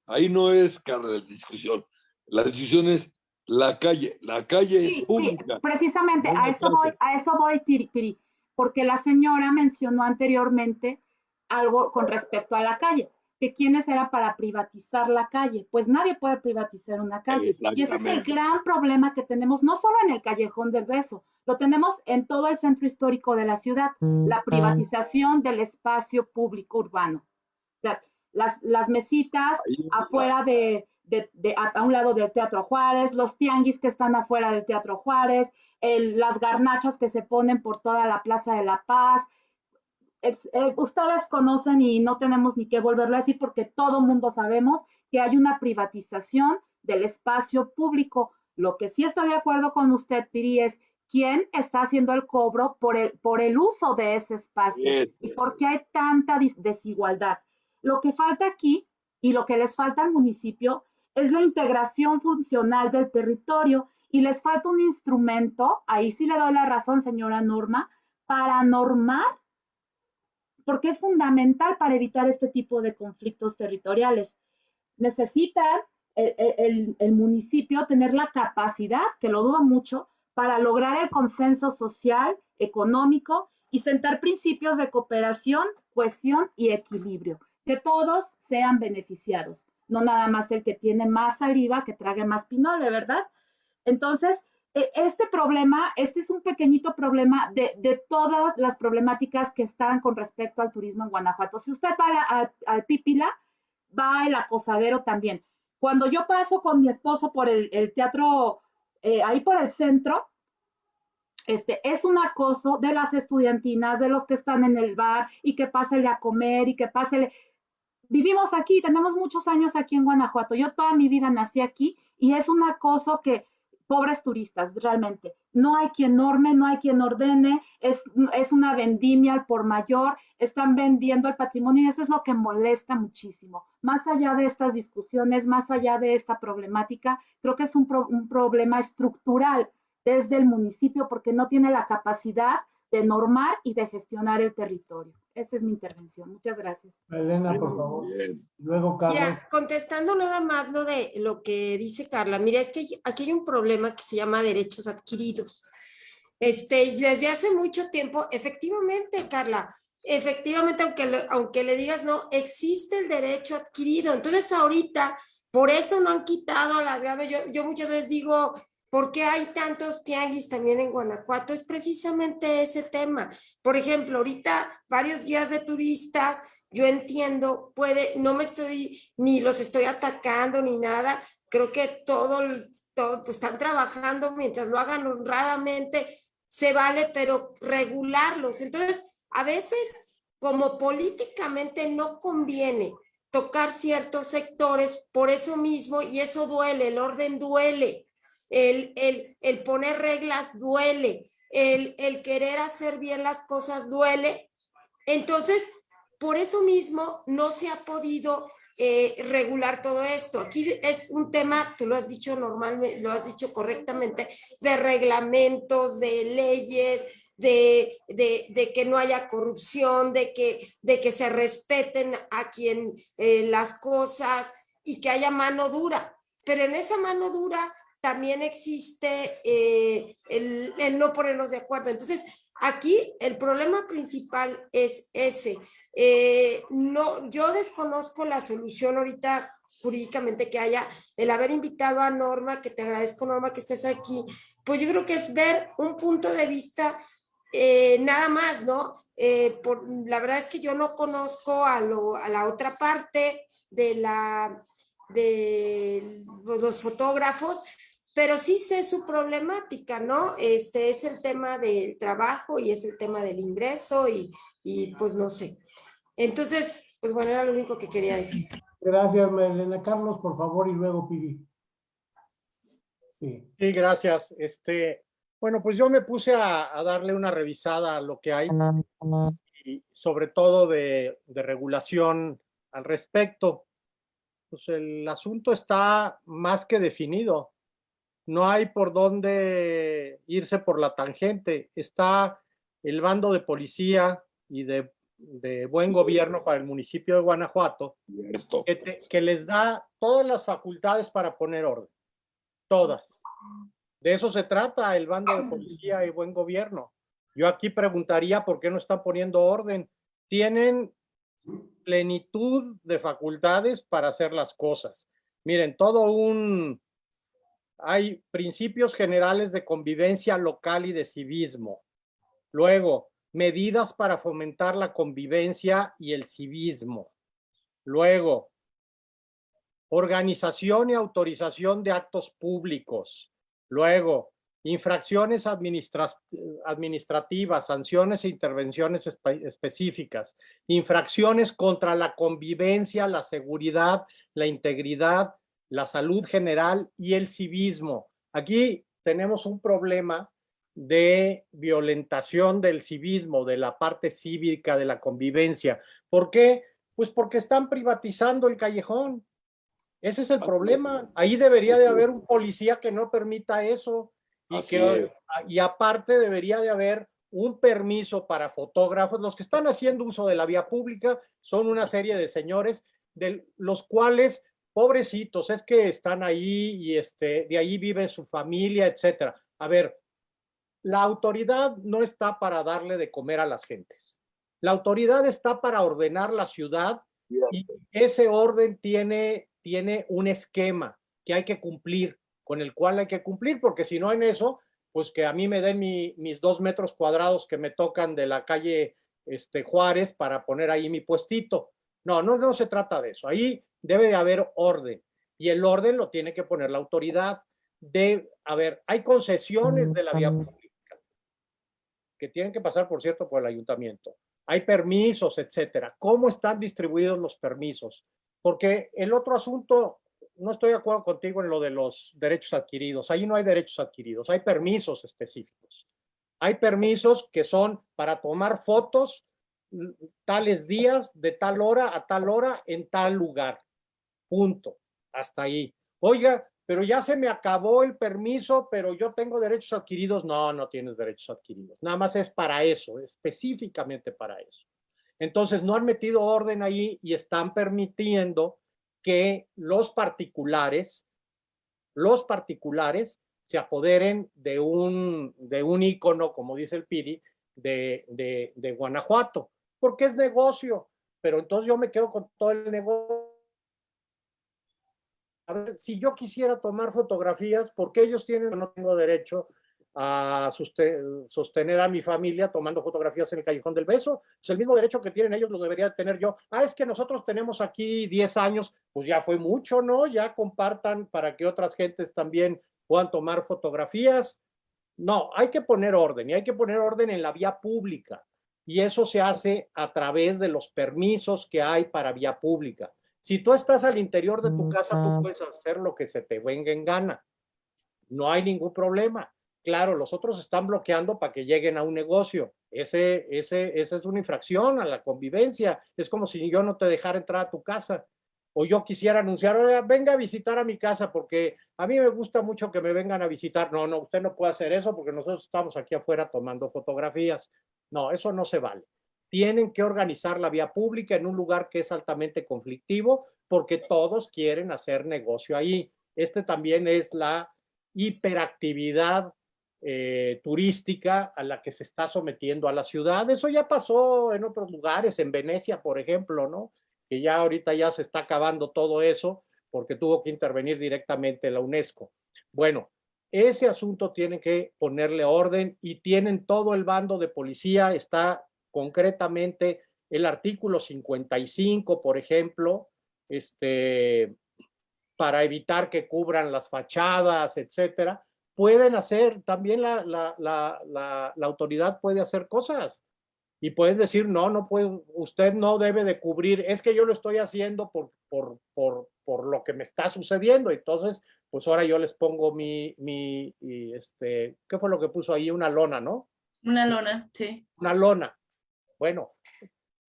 Ahí, no es, cara de discusión. La discusión es la calle, la calle es pública. Sí, precisamente, a eso voy, a eso voy, Piri, porque la señora mencionó anteriormente algo con respecto a la calle. Que quienes era para privatizar la calle. Pues nadie puede privatizar una calle. Y ese es el gran problema que tenemos, no solo en el Callejón del Beso, lo tenemos en todo el centro histórico de la ciudad, la privatización del espacio público urbano. O sea, las, las mesitas afuera de, de- de- a, a un lado del Teatro Juárez, los tianguis que están afuera del Teatro Juárez, el- las garnachas que se ponen por toda la Plaza de la Paz. Es- eh, ustedes conocen y no tenemos ni que volverlo a decir porque todo mundo sabemos que hay una privatización del espacio público. Lo que sí estoy de acuerdo con usted, Piri, es quién está haciendo el cobro por el, por el uso de ese espacio Bien. y por qué hay tanta desigualdad. Lo que falta aquí y lo que les falta al municipio es la integración funcional del territorio y les falta un instrumento, ahí sí le doy la razón, señora Norma, para normar, porque es fundamental para evitar este tipo de conflictos territoriales. Necesita el, municipio tener la capacidad, que lo dudo mucho, para lograr el consenso social, económico y sentar principios de cooperación, cohesión y equilibrio, que todos sean beneficiados, no nada más el que tiene más saliva que trague más pinole, ¿verdad? Entonces, este problema, este es un pequeñito problema de, de todas las problemáticas que están con respecto al turismo en Guanajuato. Si usted va al, al Pípila, va el acosadero también. Cuando yo paso con mi esposo por el, el teatro, eh, ahí por el centro, este, es un acoso de las estudiantinas, de los que están en el bar y que pásele a comer y que pásele. Vivimos aquí, tenemos muchos años aquí en Guanajuato. Yo toda mi vida nací aquí y es un acoso que, pobres turistas, realmente. No hay quien norme, no hay quien ordene, es, una vendimia al por mayor, están vendiendo el patrimonio y eso es lo que molesta muchísimo. Más allá de estas discusiones, más allá de esta problemática, creo que es un, pro- un problema estructural desde el municipio porque no tiene la capacidad de normar y de gestionar el territorio. Esa es mi intervención. Muchas gracias. Elena, por favor. Luego, Carlos. Ya, contestando nada más lo de lo que dice Carla, mira, es que aquí hay un problema que se llama derechos adquiridos. Este, desde hace mucho tiempo, efectivamente, Carla, efectivamente, aunque, lo- aunque le digas no, existe el derecho adquirido. Entonces, ahorita, por eso no han quitado las gaves. Yo, yo muchas veces digo, ¿por qué hay tantos tianguis también en Guanajuato? Es precisamente ese tema. Por ejemplo, ahorita varios guías de turistas, yo entiendo, puede, no me estoy, ni los estoy atacando ni nada. Creo que todo, pues están trabajando mientras lo hagan honradamente, se vale, pero regularlos. Entonces, a veces, como políticamente no conviene tocar ciertos sectores, por eso mismo, y eso duele, el orden duele, el, el, el poner reglas duele, el, el querer hacer bien las cosas duele. Entonces, por eso mismo no se ha podido eh, regular todo esto. Aquí es un tema, tú lo has dicho normalmente, lo has dicho correctamente, de reglamentos, de leyes, de, de, de que no haya corrupción, de que, de que se respeten a quien eh, las cosas y que haya mano dura. Pero en esa mano dura también existe eh, el, no ponernos de acuerdo. Entonces, aquí el problema principal es ese. Eh, no, yo desconozco la solución ahorita jurídicamente que haya, el haber invitado a Norma, que te agradezco Norma que estés aquí, pues yo creo que es ver un punto de vista eh, nada más, ¿no? Por, la verdad es que yo no conozco a, lo, a la otra parte de la de los fotógrafos, pero sí sé su problemática, ¿no? Este es el tema del trabajo y es el tema del ingreso y, y pues no sé. Entonces, pues bueno, era lo único que quería decir. Gracias, Elena. Carlos, por favor, y luego Piri. Sí. Sí, gracias. Este, bueno, pues yo me puse a, a darle una revisada a lo que hay y sobre todo de, de regulación al respecto. Pues el asunto está más que definido. No hay por dónde irse por la tangente. Está el bando de policía y de, de buen gobierno para el municipio de Guanajuato que, te- que les da todas las facultades para poner orden. Todas. De eso se trata el bando de policía y buen gobierno. Yo aquí preguntaría por qué no están poniendo orden. Tienen plenitud de facultades para hacer las cosas. Miren, todo un... Hay principios generales de convivencia local y de civismo. Luego, medidas para fomentar la convivencia y el civismo. Luego, organización y autorización de actos públicos. Luego, infracciones administrativas, sanciones e intervenciones específicas, infracciones contra la convivencia, la seguridad, la integridad, la salud general y el civismo. Aquí tenemos un problema de violentación del civismo, de la parte cívica, de la convivencia. ¿Por qué? Pues porque están privatizando el callejón. Ese es el problema. Ahí debería de haber un policía que no permita eso. Y, que, y aparte debería de haber un permiso para fotógrafos. Los que están haciendo uso de la vía pública son una serie de señores de los cuales, pobrecitos, es que están ahí y este, de ahí vive su familia, etcétera. A ver, la autoridad no está para darle de comer a las gentes. La autoridad está para ordenar la ciudad y ese orden tiene, tiene un esquema que hay que cumplir con el cual hay que cumplir, porque si no en eso, pues que a mí me den mis dos metros cuadrados que me tocan de la calle este, Juárez para poner ahí mi puestito. No, no, no se trata de eso. Ahí debe de haber orden y el orden lo tiene que poner la autoridad. De, a ver, hay concesiones de la vía pública que tienen que pasar, por cierto, por el ayuntamiento. Hay permisos, etcétera. ¿Cómo están distribuidos los permisos? Porque el otro asunto no estoy de acuerdo contigo en lo de los derechos adquiridos. Ahí no hay derechos adquiridos, hay permisos específicos. Hay permisos que son para tomar fotos tales días, de tal hora a tal hora, en tal lugar. Punto. Hasta ahí. Oiga, pero ya se me acabó el permiso, pero yo tengo derechos adquiridos. No, no tienes derechos adquiridos. Nada más es para eso, específicamente para eso. Entonces, no han metido orden ahí y están permitiendo que los particulares, los particulares se apoderen de un, de un ícono, como dice el Piri, de, de, de Guanajuato, porque es negocio, pero entonces yo me quedo con todo el negocio. A ver, si yo quisiera tomar fotografías, ¿por qué ellos tienen no tengo derecho a sostener a mi familia tomando fotografías en el Callejón del Beso. Pues el mismo derecho que tienen ellos lo debería tener yo. Ah, es que nosotros tenemos aquí 10 años, pues ya fue mucho, ¿no? Ya compartan para que otras gentes también puedan tomar fotografías. No, hay que poner orden y hay que poner orden en la vía pública. Y eso se hace a través de los permisos que hay para vía pública. Si tú estás al interior de tu casa, tú puedes hacer lo que se te venga en gana. No hay ningún problema Claro, los otros están bloqueando para que lleguen a un negocio. Ese, ese, esa es una infracción a la convivencia. Es como si yo no te dejara entrar a tu casa. O yo quisiera anunciar, Oiga, venga a visitar a mi casa porque a mí me gusta mucho que me vengan a visitar. No, no, usted no puede hacer eso porque nosotros estamos aquí afuera tomando fotografías. No, eso no se vale. Tienen que organizar la vía pública en un lugar que es altamente conflictivo porque todos quieren hacer negocio ahí. Este también es la hiperactividad eh, turística a la que se está sometiendo a la ciudad. Eso ya pasó en otros lugares, en Venecia, por ejemplo, ¿no? Que ya ahorita ya se está acabando todo eso porque tuvo que intervenir directamente la UNESCO. Bueno, ese asunto tiene que ponerle orden y tienen todo el bando de policía, está concretamente el artículo 55, por ejemplo, este, para evitar que cubran las fachadas, etcétera pueden hacer, también la, la, la, la, autoridad puede hacer cosas y pueden decir, no, no puede, usted no debe de cubrir, es que yo lo estoy haciendo por, por, por, por lo que me está sucediendo, entonces, pues ahora yo les pongo mi, mi, este, ¿qué fue lo que puso ahí? Una lona, ¿no? Una lona, sí. Una lona. Bueno,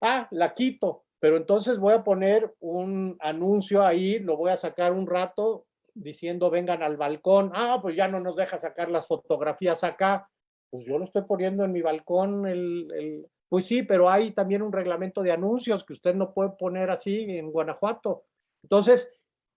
ah, la quito, pero entonces voy a poner un anuncio ahí, lo voy a sacar un rato, diciendo vengan al balcón, ah, pues ya no nos deja sacar las fotografías acá, pues yo lo estoy poniendo en mi balcón, el, el, pues sí, pero hay también un reglamento de anuncios que usted no puede poner así en Guanajuato. Entonces,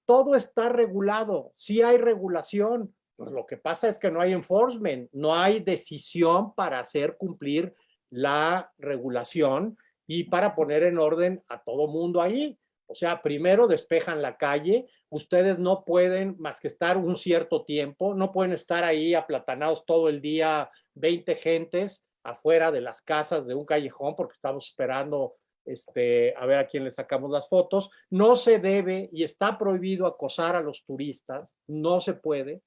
todo está regulado, sí hay regulación, pues lo que pasa es que no hay enforcement, no hay decisión para hacer cumplir la regulación y para poner en orden a todo mundo ahí. O sea, primero despejan la calle, ustedes no pueden más que estar un cierto tiempo, no pueden estar ahí aplatanados todo el día, 20 gentes afuera de las casas de un callejón porque estamos esperando este, a ver a quién le sacamos las fotos. No se debe y está prohibido acosar a los turistas, no se puede.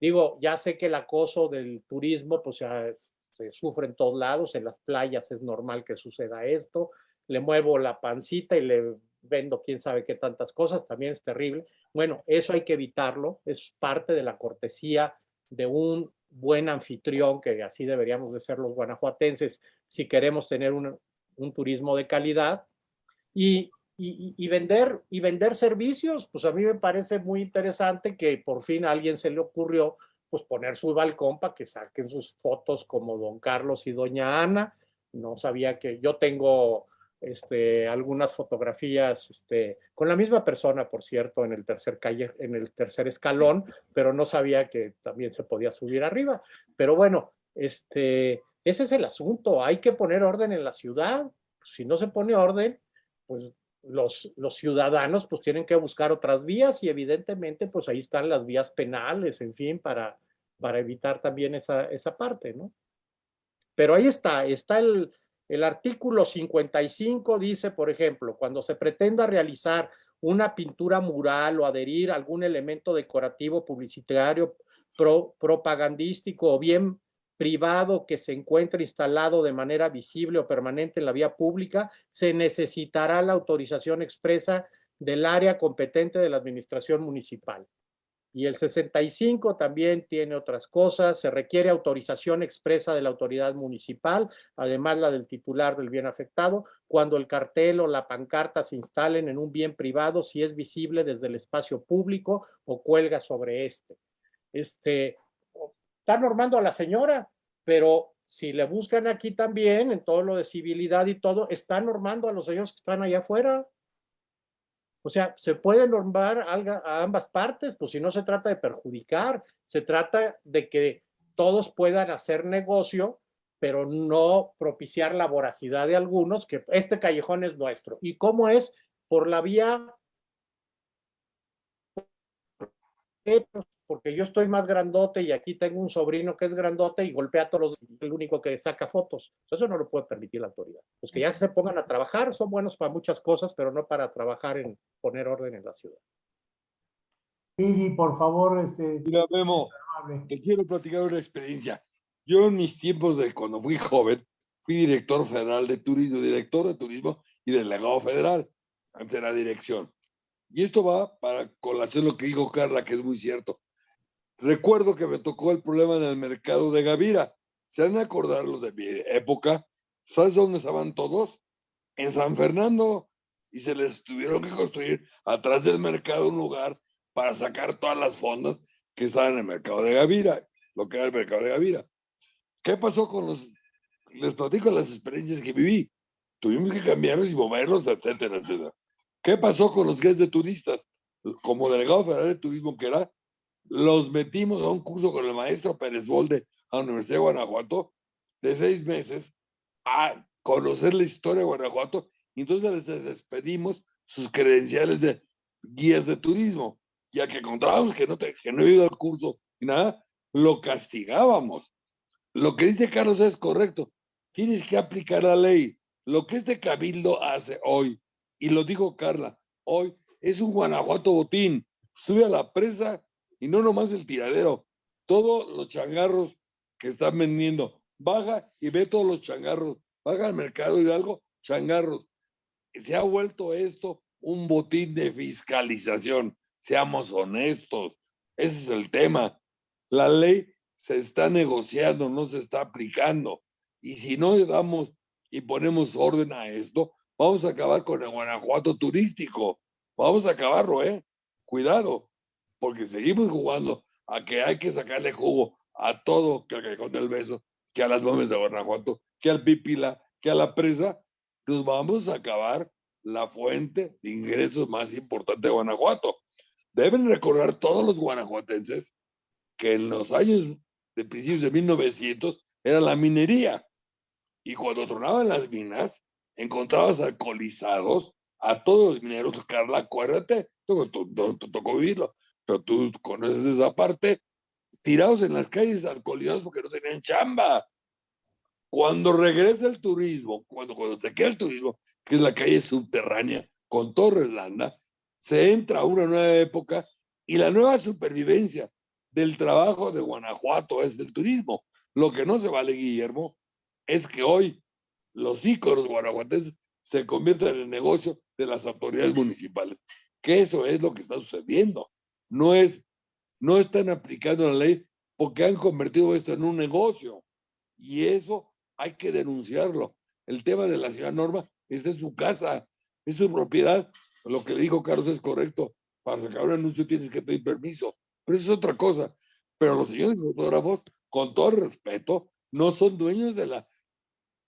Digo, ya sé que el acoso del turismo pues se, se sufre en todos lados, en las playas es normal que suceda esto, le muevo la pancita y le vendo quién sabe qué tantas cosas, también es terrible. Bueno, eso hay que evitarlo, es parte de la cortesía de un buen anfitrión, que así deberíamos de ser los guanajuatenses si queremos tener un, un turismo de calidad. Y, y, vender, y vender servicios, pues a mí me parece muy interesante que por fin a alguien se le ocurrió pues poner su balcón para que saquen sus fotos como don Carlos y doña Ana. No sabía que yo tengo este, algunas fotografías este, con la misma persona, por cierto, en el tercer calle, en el tercer escalón, pero no sabía que también se podía subir arriba. Pero bueno, este, ese es el asunto. Hay que poner orden en la ciudad. Si no se pone orden, pues los, los ciudadanos pues tienen que buscar otras vías y evidentemente pues ahí están las vías penales, en fin, para, para evitar también esa, esa parte, ¿no? Pero ahí está, está el, el artículo 55 dice, por ejemplo, cuando se pretenda realizar una pintura mural o adherir algún elemento decorativo, publicitario, propagandístico o bien privado que se encuentre instalado de manera visible o permanente en la vía pública, se necesitará la autorización expresa del área competente de la administración municipal. Y el 65 también tiene otras cosas, se requiere autorización expresa de la autoridad municipal, además la del titular del bien afectado, cuando el cartel o la pancarta se instalen en un bien privado si es visible desde el espacio público o cuelga sobre este. Este, está normando a la señora, pero si le buscan aquí también, en todo lo de civilidad y todo, está normando a los señores que están allá afuera. O sea, se puede normar a ambas partes, pues si no se trata de perjudicar, se trata de que todos puedan hacer negocio, pero no propiciar la voracidad de algunos, que este callejón es nuestro. ¿Y cómo es? Por la vía porque yo estoy más grandote y aquí tengo un sobrino que es grandote y golpea a todos los, el único que saca fotos. Eso no lo puede permitir la autoridad. Los que ya se pongan a trabajar son buenos para muchas cosas, pero no para trabajar en poner orden en la ciudad. Pidi, por favor, este... Mira, Memo, te quiero platicar una experiencia. Yo en mis tiempos de cuando fui joven, fui director federal de turismo, director de turismo y delegado federal ante la dirección. Y esto va para colación lo que dijo Carla, que es muy cierto. Recuerdo que me tocó el problema en el mercado de Gavira. ¿Se han los de mi época? ¿Sabes dónde estaban todos? En San Fernando. Y se les tuvieron que construir atrás del mercado un lugar para sacar todas las fondas que estaban en el mercado de Gavira, lo que era el mercado de Gavira. ¿Qué pasó con los... Les platico las experiencias que viví. Tuvimos que cambiarlos y moverlos, etcétera, etcétera. ¿Qué pasó con los guías de turistas? Como delegado federal de turismo que era, los metimos a un curso con el maestro Pérez Bolde a la Universidad de Guanajuato de seis meses a conocer la historia de Guanajuato entonces les despedimos sus credenciales de guías de turismo. Ya que encontrábamos que no, te, que no ido al curso y nada, lo castigábamos. Lo que dice Carlos es correcto. Tienes que aplicar la ley. Lo que este cabildo hace hoy, y lo dijo Carla, hoy es un Guanajuato botín. Sube a la presa y no nomás el tiradero, todos los changarros que están vendiendo. Baja y ve todos los changarros. Baja al mercado y algo, changarros. Se ha vuelto esto un botín de fiscalización. Seamos honestos. Ese es el tema. La ley se está negociando, no se está aplicando. Y si no le damos y ponemos orden a esto, vamos a acabar con el Guanajuato turístico. Vamos a acabarlo, ¿eh? Cuidado porque seguimos jugando a que hay que sacarle jugo a todo que al Callejón del Beso, que a las bombas de Guanajuato, que al Pipila, que a la presa, nos vamos a acabar la fuente de ingresos más importante de Guanajuato. Deben recordar todos los guanajuatenses que en los años de principios de 1900 era la minería. Y cuando tronaban las minas, encontrabas alcoholizados a todos los mineros, Carla, acuérdate, tocó vivirlo, pero tú conoces esa parte, tirados en las calles alcoholizados porque no tenían chamba. Cuando regresa el turismo, cuando, cuando se queda el turismo, que es la calle subterránea con Torres Landa, se entra a una nueva época y la nueva supervivencia del trabajo de Guanajuato es el turismo. Lo que no se vale, Guillermo, es que hoy los íconos guanajuatenses se convierten en el negocio de las autoridades municipales. Que eso es lo que está sucediendo. No es, no están aplicando la ley porque han convertido esto en un negocio. Y eso hay que denunciarlo. El tema de la ciudad Norma está en su casa, es su propiedad. Lo que le dijo Carlos es correcto. Para sacar un anuncio tienes que pedir permiso. Pero eso es otra cosa. Pero los señores fotógrafos, con todo respeto, no son dueños de la,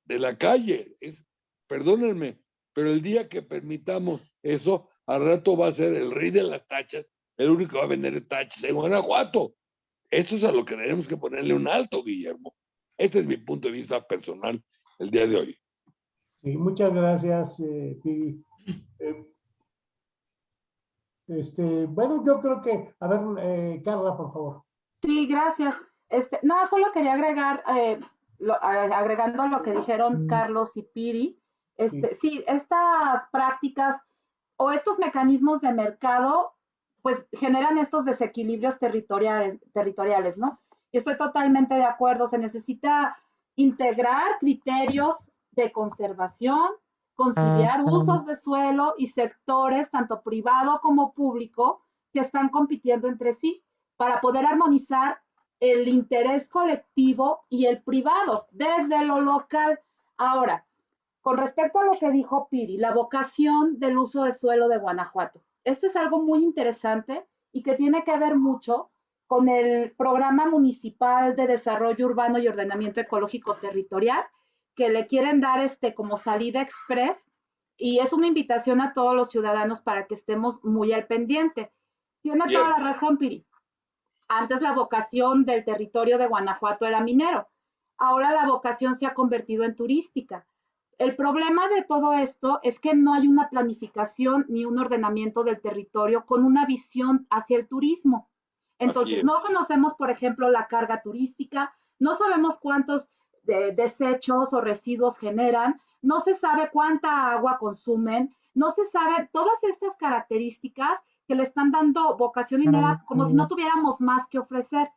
de la calle. Es, perdónenme, pero el día que permitamos eso, al rato va a ser el rey de las tachas, el único que va a vender tachas en Guanajuato. Esto es a lo que tenemos que ponerle un alto, Guillermo. Este es mi punto de vista personal el día de hoy. Sí, muchas gracias, eh, Pidi. Eh, este, bueno, yo creo que, a ver, eh, Carla, por favor. Sí, gracias. Este, nada, solo quería agregar, eh, lo, agregando lo que dijeron Carlos y Piri, este, sí. sí, estas prácticas o estos mecanismos de mercado, pues generan estos desequilibrios territoriales, territoriales, ¿no? Y estoy totalmente de acuerdo, se necesita integrar criterios de conservación, conciliar usos de suelo y sectores, tanto privado como público, que están compitiendo entre sí para poder armonizar el interés colectivo y el privado desde lo local. Ahora, con respecto a lo que dijo Piri, la vocación del uso de suelo de Guanajuato. Esto es algo muy interesante y que tiene que ver mucho con el Programa Municipal de Desarrollo Urbano y Ordenamiento Ecológico Territorial, que le quieren dar este como salida express y es una invitación a todos los ciudadanos para que estemos muy al pendiente. Tiene toda la razón, Piri. Antes la vocación del territorio de Guanajuato era minero. Ahora la vocación se ha convertido en turística. El problema de todo esto es que no hay una planificación ni un ordenamiento del territorio con una visión hacia el turismo. Entonces, no conocemos, por ejemplo, la carga turística, no sabemos cuántos de desechos o residuos generan, no se sabe cuánta agua consumen, no se sabe todas estas características que le están dando vocación minera como si no tuviéramos más que ofrecer.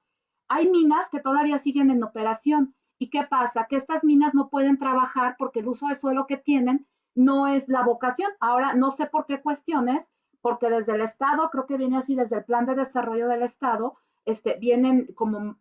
Hay minas que todavía siguen en operación. ¿Y qué pasa? Que estas minas no pueden trabajar porque el uso de suelo que tienen no es la vocación. Ahora, no sé por qué cuestiones, porque desde el Estado, creo que viene así, desde el plan de desarrollo del Estado, este, vienen como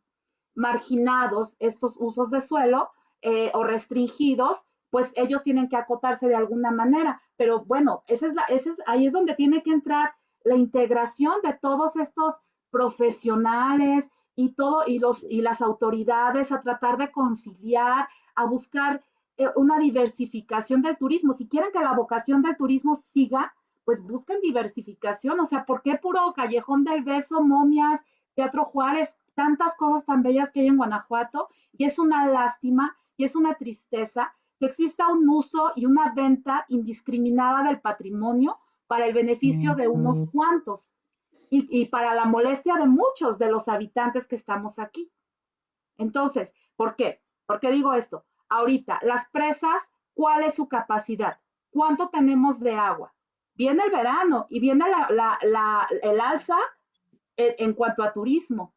marginados estos usos de suelo eh, o restringidos, pues ellos tienen que acotarse de alguna manera. Pero bueno, esa es la, ese es, ahí es donde tiene que entrar la integración de todos estos profesionales y todo y los y las autoridades a tratar de conciliar, a buscar eh, una diversificación del turismo. Si quieren que la vocación del turismo siga, pues busquen diversificación. O sea, ¿por qué puro callejón del beso, momias, Teatro Juárez? tantas cosas tan bellas que hay en Guanajuato y es una lástima y es una tristeza que exista un uso y una venta indiscriminada del patrimonio para el beneficio de unos cuantos y, para la molestia de muchos de los habitantes que estamos aquí. Entonces, ¿por qué? ¿Por qué digo esto? Ahorita, las presas, ¿cuál es su capacidad? ¿Cuánto tenemos de agua? Viene el verano y viene el alza en, en cuanto a turismo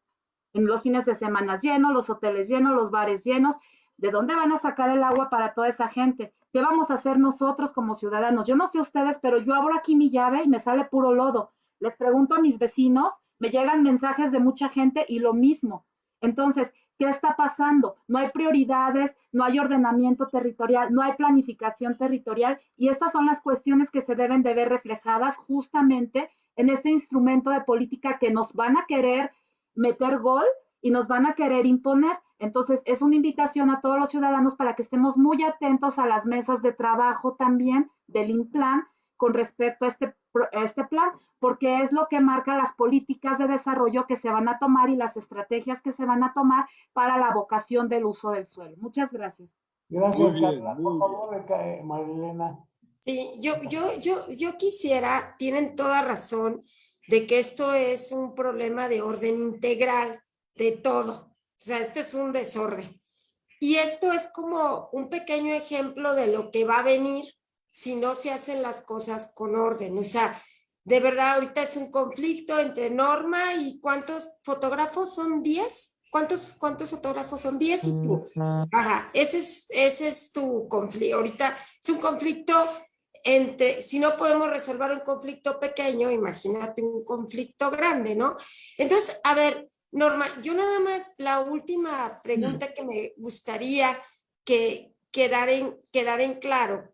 en los fines de semana llenos, los hoteles llenos, los bares llenos. ¿De dónde van a sacar el agua para toda esa gente? ¿Qué vamos a hacer nosotros como ciudadanos? Yo no sé ustedes, pero yo abro aquí mi llave y me sale puro lodo. Les pregunto a mis vecinos, me llegan mensajes de mucha gente y lo mismo. Entonces, ¿qué está pasando? No hay prioridades, no hay ordenamiento territorial, no hay planificación territorial y estas son las cuestiones que se deben de ver reflejadas justamente en este instrumento de política que nos van a querer meter gol y nos van a querer imponer. Entonces, es una invitación a todos los ciudadanos para que estemos muy atentos a las mesas de trabajo también del INPLAN con respecto a este, este plan, porque es lo que marca las políticas de desarrollo que se van a tomar y las estrategias que se van a tomar para la vocación del uso del suelo. Muchas gracias. Gracias, bien, Carla. Por favor, eh, Marilena. Sí, yo, yo, yo, yo quisiera, tienen toda razón, de que esto es un problema de orden integral de todo. O sea, esto es un desorden. Y esto es como un pequeño ejemplo de lo que va a venir si no se hacen las cosas con orden. O sea, de verdad, ahorita es un conflicto entre Norma y ¿cuántos fotógrafos son? ¿10? ¿Cuántos, cuántos fotógrafos son? 10 y tú. Ajá, ese es, ese es tu conflicto. Ahorita es un conflicto entre, si no podemos resolver un conflicto pequeño, imagínate un conflicto grande, ¿no? Entonces, a ver, Norma, yo nada más la última pregunta que me gustaría que quedar en, quedar en claro.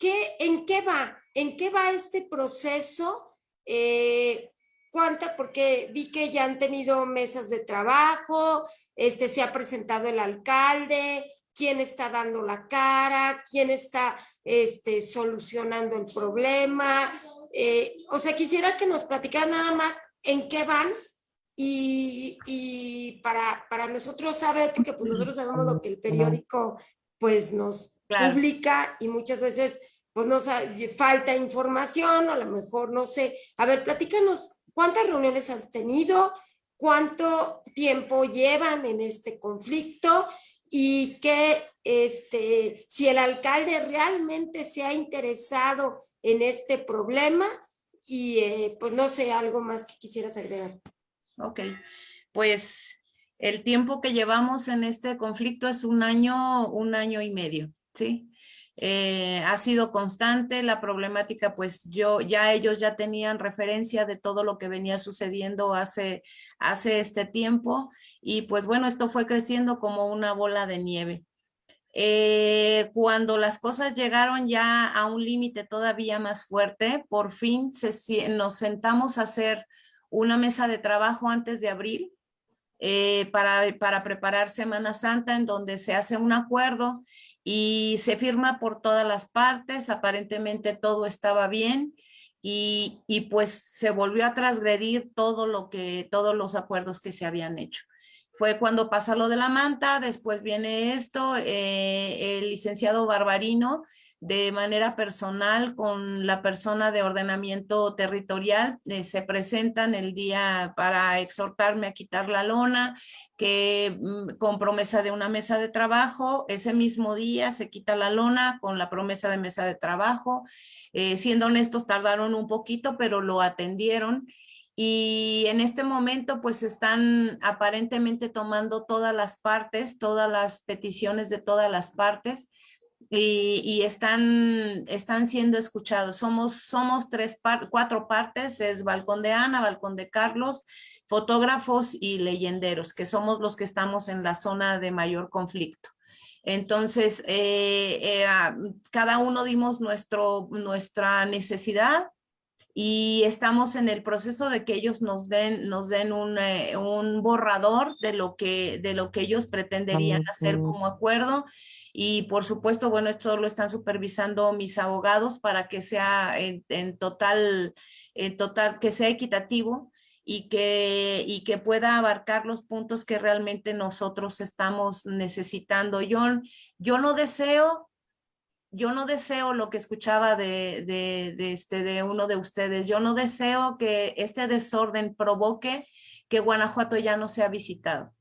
¿Qué, ¿En qué va? ¿En qué va este proceso? Eh, ¿Cuánta? Porque vi que ya han tenido mesas de trabajo, este, se ha presentado el alcalde, quién está dando la cara, quién está este, solucionando el problema. Eh, o sea, quisiera que nos platicaran nada más en qué van y, y para, para nosotros saber, porque pues nosotros sabemos lo que el periódico pues nos Claro. publica y muchas veces pues nos ha- falta información, o a lo mejor no sé. A ver, platícanos cuántas reuniones has tenido, cuánto tiempo llevan en este conflicto y que este, si el alcalde realmente se ha interesado en este problema y eh, pues no sé, algo más que quisieras agregar. Ok, pues el tiempo que llevamos en este conflicto es un año, un año y medio, ¿sí? Eh, ha sido constante la problemática, pues yo, ya ellos ya tenían referencia de todo lo que venía sucediendo hace, hace este tiempo y pues bueno, esto fue creciendo como una bola de nieve. Eh, cuando las cosas llegaron ya a un límite todavía más fuerte, por fin se nos sentamos a hacer una mesa de trabajo antes de abril eh, para, para preparar Semana Santa en donde se hace un acuerdo y se firma por todas las partes, aparentemente todo estaba bien y, y pues se volvió a transgredir todo lo que, todos los acuerdos que se habían hecho. Fue cuando pasa lo de la manta, después viene esto, eh, el licenciado Barbarino de manera personal con la persona de ordenamiento territorial, eh, se presentan el día para exhortarme a quitar la lona, que mm, con promesa de una mesa de trabajo, ese mismo día se quita la lona con la promesa de mesa de trabajo. Eh, siendo honestos, tardaron un poquito, pero lo atendieron. Y en este momento, pues están aparentemente tomando todas las partes, todas las peticiones de todas las partes y, y están, están siendo escuchados. Somos, somos tres par- cuatro partes, es Balcón de Ana, Balcón de Carlos, fotógrafos y leyenderos, que somos los que estamos en la zona de mayor conflicto. Entonces, eh, eh, ah, cada uno dimos nuestro, nuestra necesidad y estamos en el proceso de que ellos nos den, nos den un, eh, un borrador de lo, que, de lo que ellos pretenderían hacer como acuerdo. Y por supuesto, bueno, esto lo están supervisando mis abogados para que sea en, en total, en total, que sea equitativo y que, y que pueda abarcar los puntos que realmente nosotros estamos necesitando. Yo, yo no deseo yo no deseo lo que escuchaba de, de, de, este, de uno de ustedes. Yo no deseo que este desorden provoque que Guanajuato ya no sea visitado.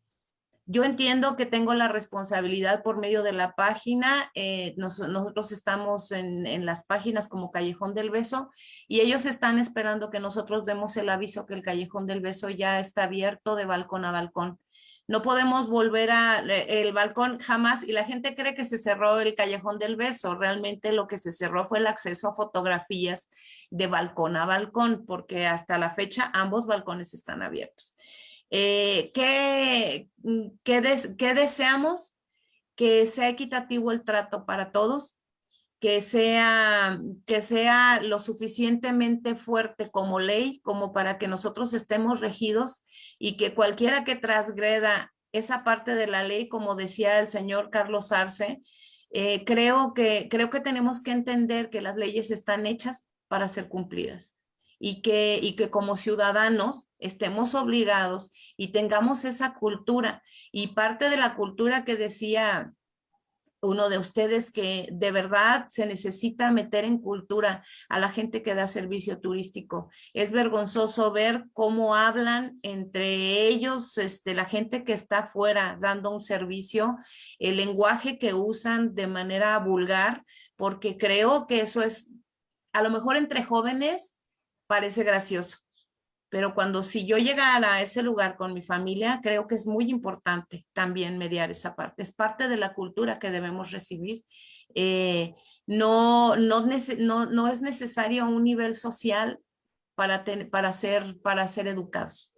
Yo entiendo que tengo la responsabilidad por medio de la página. Eh, nos, nosotros estamos en, en, las páginas como Callejón del Beso y ellos están esperando que nosotros demos el aviso que el Callejón del Beso ya está abierto de balcón a balcón no podemos volver a el balcón jamás y la gente cree que se cerró el callejón del beso. Realmente lo que se cerró fue el acceso a fotografías de balcón a balcón porque hasta la fecha ambos balcones están abiertos. Eh, ¿qué, qué, des, ¿Qué deseamos? Que sea equitativo el trato para todos, que sea, que sea lo suficientemente fuerte como ley, como para que nosotros estemos regidos y que cualquiera que transgreda esa parte de la ley, como decía el señor Carlos Arce, eh, creo, que, creo que tenemos que entender que las leyes están hechas para ser cumplidas y que, y que como ciudadanos estemos obligados y tengamos esa cultura. Y parte de la cultura que decía uno de ustedes que de verdad se necesita meter en cultura a la gente que da servicio turístico. Es vergonzoso ver cómo hablan entre ellos, este, la gente que está afuera dando un servicio, el lenguaje que usan de manera vulgar, porque creo que eso es, a lo mejor entre jóvenes parece gracioso, pero cuando si yo llegara a ese lugar con mi familia, creo que es muy importante también mediar esa parte. Es parte de la cultura que debemos recibir. Eh, no, no, es necesario un nivel social para, para, ser, para ser educados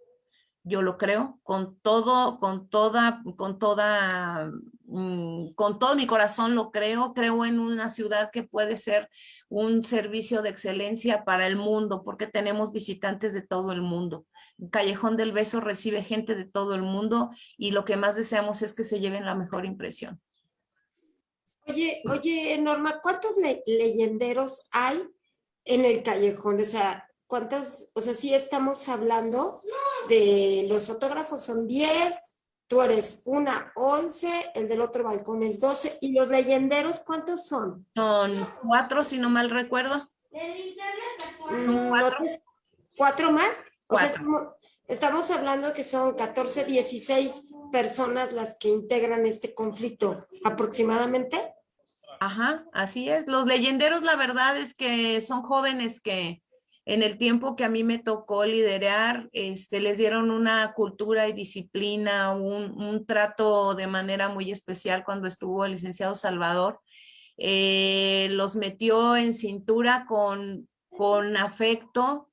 yo lo creo, con todo, con toda, con toda, mm, con todo mi corazón lo creo, creo en una ciudad que puede ser un servicio de excelencia para el mundo, porque tenemos visitantes de todo el mundo. Callejón del Beso recibe gente de todo el mundo y lo que más deseamos es que se lleven la mejor impresión. Oye, oye, Norma, ¿cuántos leyenderos hay en el callejón? O sea, ¿cuántos? O sea, sí estamos hablando de los fotógrafos son 10, tú eres una 11, el del otro balcón es 12, y los leyenderos, ¿cuántos son? Son cuatro, si no mal recuerdo. Mm, ¿Cuatro? ¿Cuatro más? O sea, estamos, hablando que son 14, 16 personas las que integran este conflicto aproximadamente. Ajá, así es. Los leyenderos, la verdad es que son jóvenes que, en el tiempo que a mí me tocó liderar, este, les dieron una cultura y disciplina, un, trato de manera muy especial cuando estuvo el licenciado Salvador. Eh, los metió en cintura con, con afecto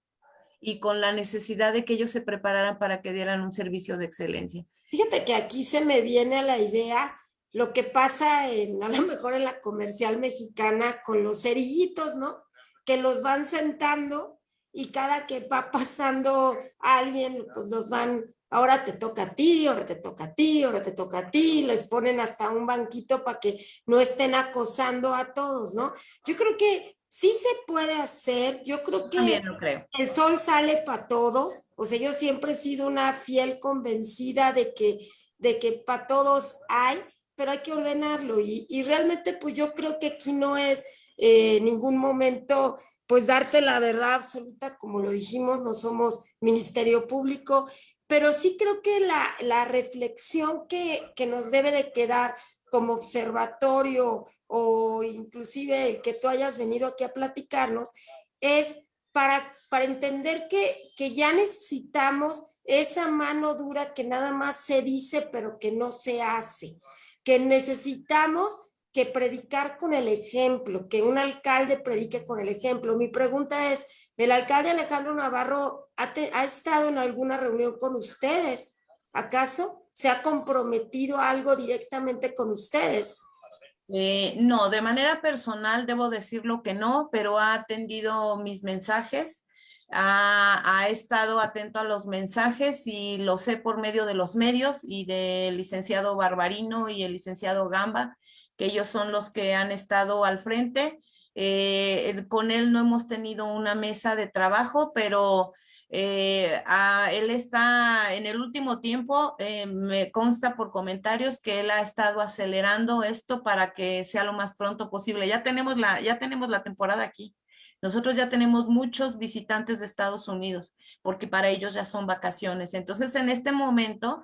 y con la necesidad de que ellos se prepararan para que dieran un servicio de excelencia. Fíjate que aquí se me viene a la idea lo que pasa a lo mejor en la comercial mexicana con los cerillitos, ¿no? Que los van sentando y cada que va pasando alguien, pues los van, ahora te toca a ti, ahora te toca a ti, ahora te toca a ti, les ponen hasta un banquito para que no estén acosando a todos, ¿no? Yo creo que sí se puede hacer, yo creo que creo. el sol sale para todos, o sea, yo siempre he sido una fiel convencida de que, de que para todos hay, pero hay que ordenarlo y, y realmente pues yo creo que aquí no es eh, ningún momento pues darte la verdad absoluta, como lo dijimos, no somos ministerio público, pero sí creo que la, reflexión que, que, nos debe de quedar como observatorio o inclusive el que tú hayas venido aquí a platicarnos es para, para entender que, que ya necesitamos esa mano dura que nada más se dice pero que no se hace, que necesitamos que predicar con el ejemplo, que un alcalde predique con el ejemplo. Mi pregunta es, ¿el alcalde Alejandro Navarro ha, estado en alguna reunión con ustedes? ¿Acaso se ha comprometido algo directamente con ustedes? Eh, no, de manera personal debo decirlo que no, pero ha atendido mis mensajes, ha, ha, estado atento a los mensajes y lo sé por medio de los medios y del licenciado Barbarino y el licenciado Gamba, que ellos son los que han estado al frente. Eh, con él no hemos tenido una mesa de trabajo, pero eh, él está en el último tiempo, eh, me consta por comentarios que él ha estado acelerando esto para que sea lo más pronto posible. Ya tenemos la, ya tenemos la temporada aquí. Nosotros ya tenemos muchos visitantes de Estados Unidos porque para ellos ya son vacaciones. Entonces, en este momento,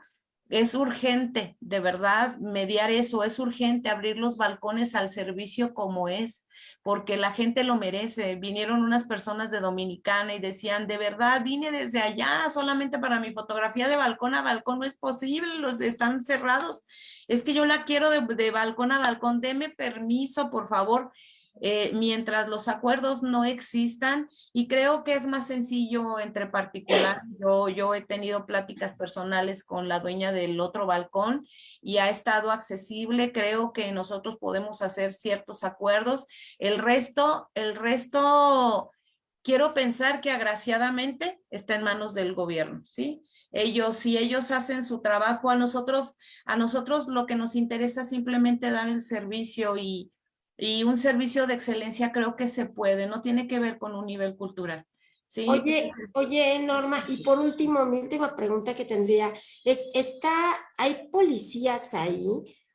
es urgente, de verdad, mediar eso, es urgente abrir los balcones al servicio como es, porque la gente lo merece. Vinieron unas personas de Dominicana y decían, de verdad, vine desde allá solamente para mi fotografía de balcón a balcón, no es posible, los están cerrados. Es que yo la quiero de, de balcón a balcón, deme permiso, por favor. Eh, mientras los acuerdos no existan y creo que es más sencillo entre particular. Yo, yo he tenido pláticas personales con la dueña del otro balcón y ha estado accesible. Creo que nosotros podemos hacer ciertos acuerdos. El resto, el resto, quiero pensar que agraciadamente está en manos del gobierno, ¿sí? Ellos, si ellos hacen su trabajo, a nosotros, a nosotros lo que nos interesa es simplemente dar el servicio y, y un servicio de excelencia creo que se puede, no tiene que ver con un nivel cultural. ¿sí? Oye, oye, Norma, y por último, mi última pregunta que tendría es, ¿está, ¿hay policías ahí?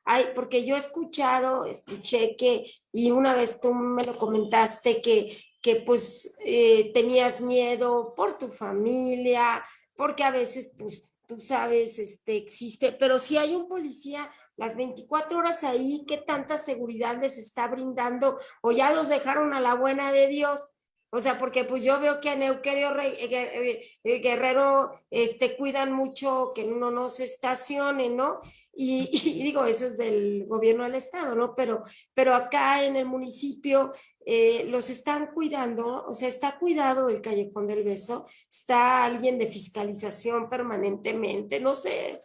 Ay, porque yo he escuchado, escuché que, y una vez tú me lo comentaste, que, que pues eh, tenías miedo por tu familia, porque a veces pues tú sabes, este existe, pero si hay un policía las 24 horas ahí, ¿qué tanta seguridad les está brindando? O ya los dejaron a la buena de Dios. O sea, porque pues yo veo que en Euquerio eh, eh, Guerrero este, cuidan mucho que uno no se estacione, ¿no? Y, y, digo, eso es del gobierno del estado, ¿no? Pero, pero acá en el municipio eh, los están cuidando, o sea, está cuidado el Callejón del Beso, está alguien de fiscalización permanentemente, no sé,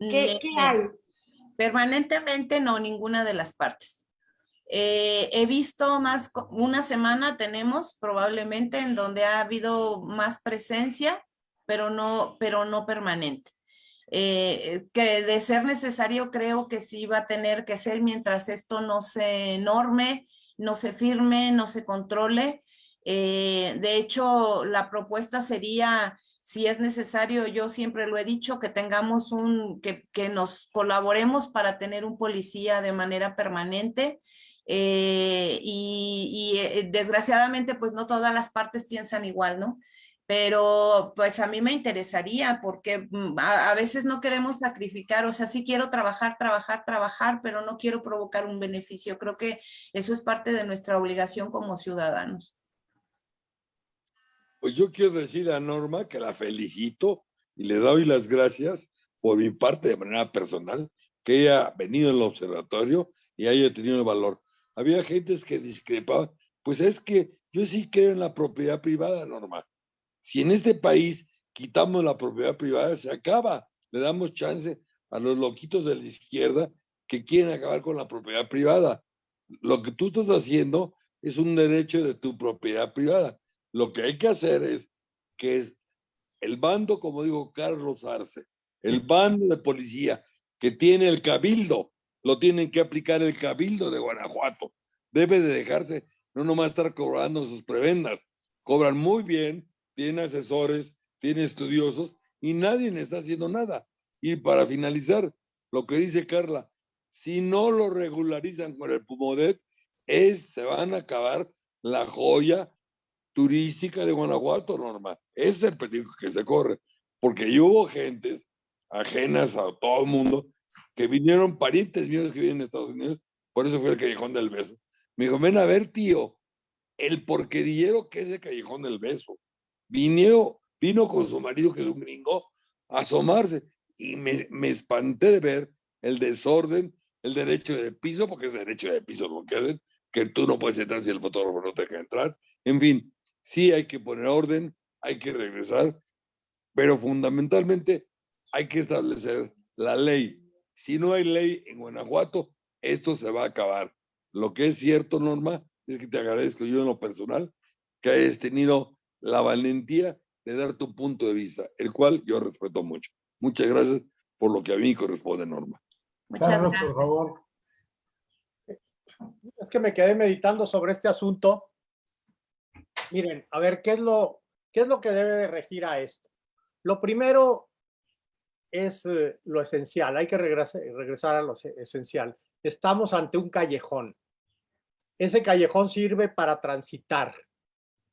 ¿qué, ¿qué hay? Permanentemente no, ninguna de las partes. Eh, he visto más, una semana tenemos probablemente en donde ha habido más presencia, pero no, pero no permanente. Eh, que de ser necesario creo que sí va a tener que ser mientras esto no se norme, no se firme, no se controle. Eh, de hecho, la propuesta sería, si es necesario, yo siempre lo he dicho, que tengamos un, que, que nos colaboremos para tener un policía de manera permanente, eh, y, eh, desgraciadamente pues no todas las partes piensan igual, ¿no? Pero pues a mí me interesaría porque mm, a, veces no queremos sacrificar, o sea, sí quiero trabajar, trabajar, trabajar, pero no quiero provocar un beneficio. Creo que eso es parte de nuestra obligación como ciudadanos. Pues yo quiero decir a Norma que la felicito y le doy las gracias por mi parte de manera personal, que haya venido al observatorio y haya tenido el valor había gentes que discrepaban. Pues es que yo sí creo en la propiedad privada, normal. Si en este país quitamos la propiedad privada, se acaba. Le damos chance a los loquitos de la izquierda que quieren acabar con la propiedad privada. Lo que tú estás haciendo es un derecho de tu propiedad privada. Lo que hay que hacer es que el bando, como digo Carlos Arce, el bando de policía que tiene el cabildo, lo tienen que aplicar el Cabildo de Guanajuato. Debe de dejarse, no nomás estar cobrando sus prebendas. Cobran muy bien, tienen asesores, tienen estudiosos y nadie está haciendo nada. Y para finalizar, lo que dice Carla, si no lo regularizan con el Pumodet, es, se van a acabar la joya turística de Guanajuato, Norma. Ese es el peligro que se corre, porque hubo gentes ajenas a todo el mundo que vinieron parientes míos que viven en Estados Unidos, por eso fue el Callejón del Beso. Me dijo, ven a ver, tío, el porquerillero que es el Callejón del Beso. Vino, vino con su marido, que es un gringo, a asomarse, y me, me espanté de ver el desorden, el derecho de piso, porque es derecho de piso lo que hacen, que tú no puedes entrar si el fotógrafo no te deja entrar. En fin, sí hay que poner orden, hay que regresar, pero fundamentalmente hay que establecer la ley si no hay ley en Guanajuato, esto se va a acabar. Lo que es cierto, Norma, es que te agradezco yo en lo personal que hayas tenido la valentía de dar tu punto de vista, el cual yo respeto mucho. Muchas gracias por lo que a mí corresponde, Norma. Muchas Carlos, gracias. por favor. Es que me quedé meditando sobre este asunto. Miren, a ver, ¿qué es lo, qué es lo que debe de regir a esto? Lo primero es eh, lo esencial, hay que regresar, regresar a lo esencial. Estamos ante un callejón. Ese callejón sirve para transitar.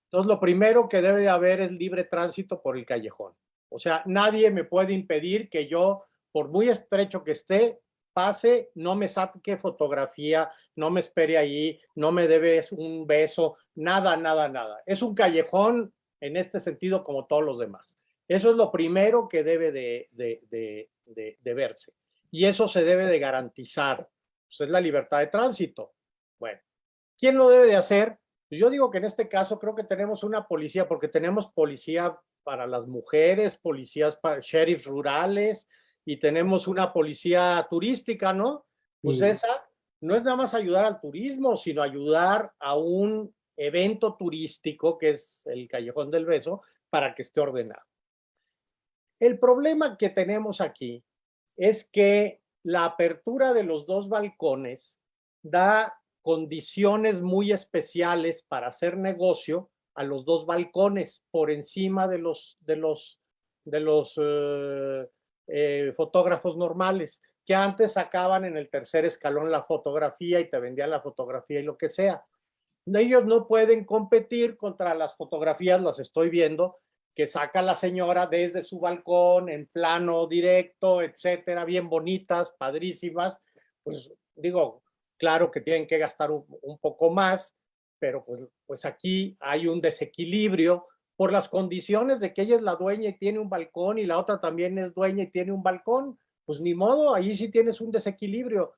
Entonces, lo primero que debe de haber es libre tránsito por el callejón. O sea, nadie me puede impedir que yo, por muy estrecho que esté, pase, no me saque fotografía, no me espere ahí, no me debe un beso, nada, nada, nada. Es un callejón en este sentido como todos los demás. Eso es lo primero que debe de, verse. Y eso se debe de garantizar. Pues es la libertad de tránsito. Bueno, ¿quién lo debe de hacer? Pues yo digo que en este caso creo que tenemos una policía, porque tenemos policía para las mujeres, policías para sheriffs rurales, y tenemos una policía turística, ¿no? Pues esa no es nada más ayudar al turismo, sino ayudar a un evento turístico, que es el Callejón del Beso, para que esté ordenado. El problema que tenemos aquí es que la apertura de los dos balcones da condiciones muy especiales para hacer negocio a los dos balcones por encima de los, de los, de los eh, eh, fotógrafos normales. que antes sacaban en el tercer escalón la fotografía y te vendían la fotografía y lo que sea. Ellos no pueden competir contra las fotografías, las estoy viendo, que saca la señora desde su balcón en plano directo, etcétera, bien bonitas, padrísimas. Pues digo, claro que tienen que gastar un, poco más, pero pues, pues aquí hay un desequilibrio por las condiciones de que ella es la dueña y tiene un balcón y la otra también es dueña y tiene un balcón. Pues ni modo, ahí sí tienes un desequilibrio.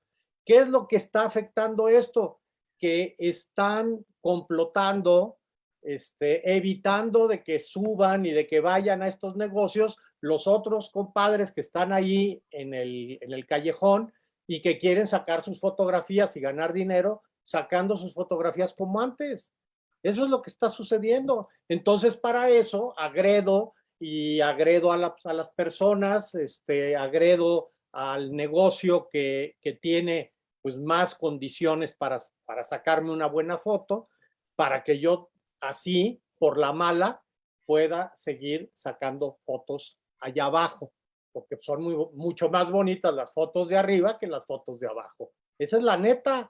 ¿Qué es lo que está afectando esto? Que están complotando, este, evitando de que suban y de que vayan a estos negocios los otros compadres que están ahí en el, en el callejón y que quieren sacar sus fotografías y ganar dinero sacando sus fotografías como antes. Eso es lo que está sucediendo. Entonces, para eso, agredo y agredo a, a las personas, este, agredo al negocio que, que, tiene pues más condiciones para, para sacarme una buena foto, para que yo así, por la mala, pueda seguir sacando fotos allá abajo, porque son mucho más bonitas las fotos de arriba que las fotos de abajo. Esa es la neta.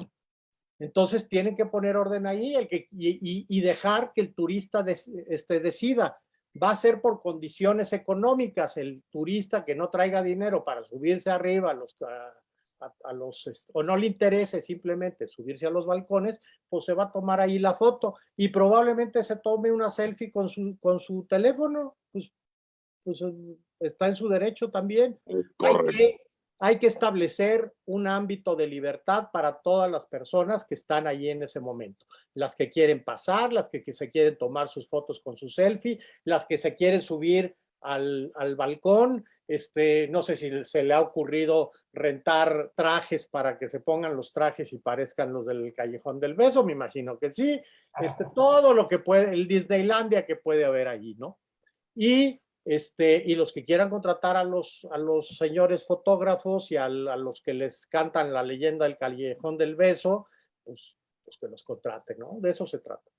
Entonces tienen que poner orden ahí el que, y, y, dejar que el turista des, este, decida. Va a ser por condiciones económicas. El turista que no traiga dinero para subirse arriba los, a, a, a los, este, o no le interese simplemente subirse a los balcones, pues se va a tomar ahí la foto y probablemente se tome una selfie con su, con su teléfono. Pues, pues está en su derecho también. Hay que, hay que establecer un ámbito de libertad para todas las personas que están ahí en ese momento. Las que quieren pasar, las que, que se quieren tomar sus fotos con su selfie, las que se quieren subir al, al, balcón, este, no sé si se le ha ocurrido rentar trajes para que se pongan los trajes y parezcan los del Callejón del Beso, me imagino que sí, este, todo lo que puede, el Disneylandia que puede haber allí, ¿no? Y este, y los que quieran contratar a los, a los señores fotógrafos y a, a, los que les cantan la leyenda del Callejón del Beso, pues, pues que los contraten, ¿no? De eso se trata.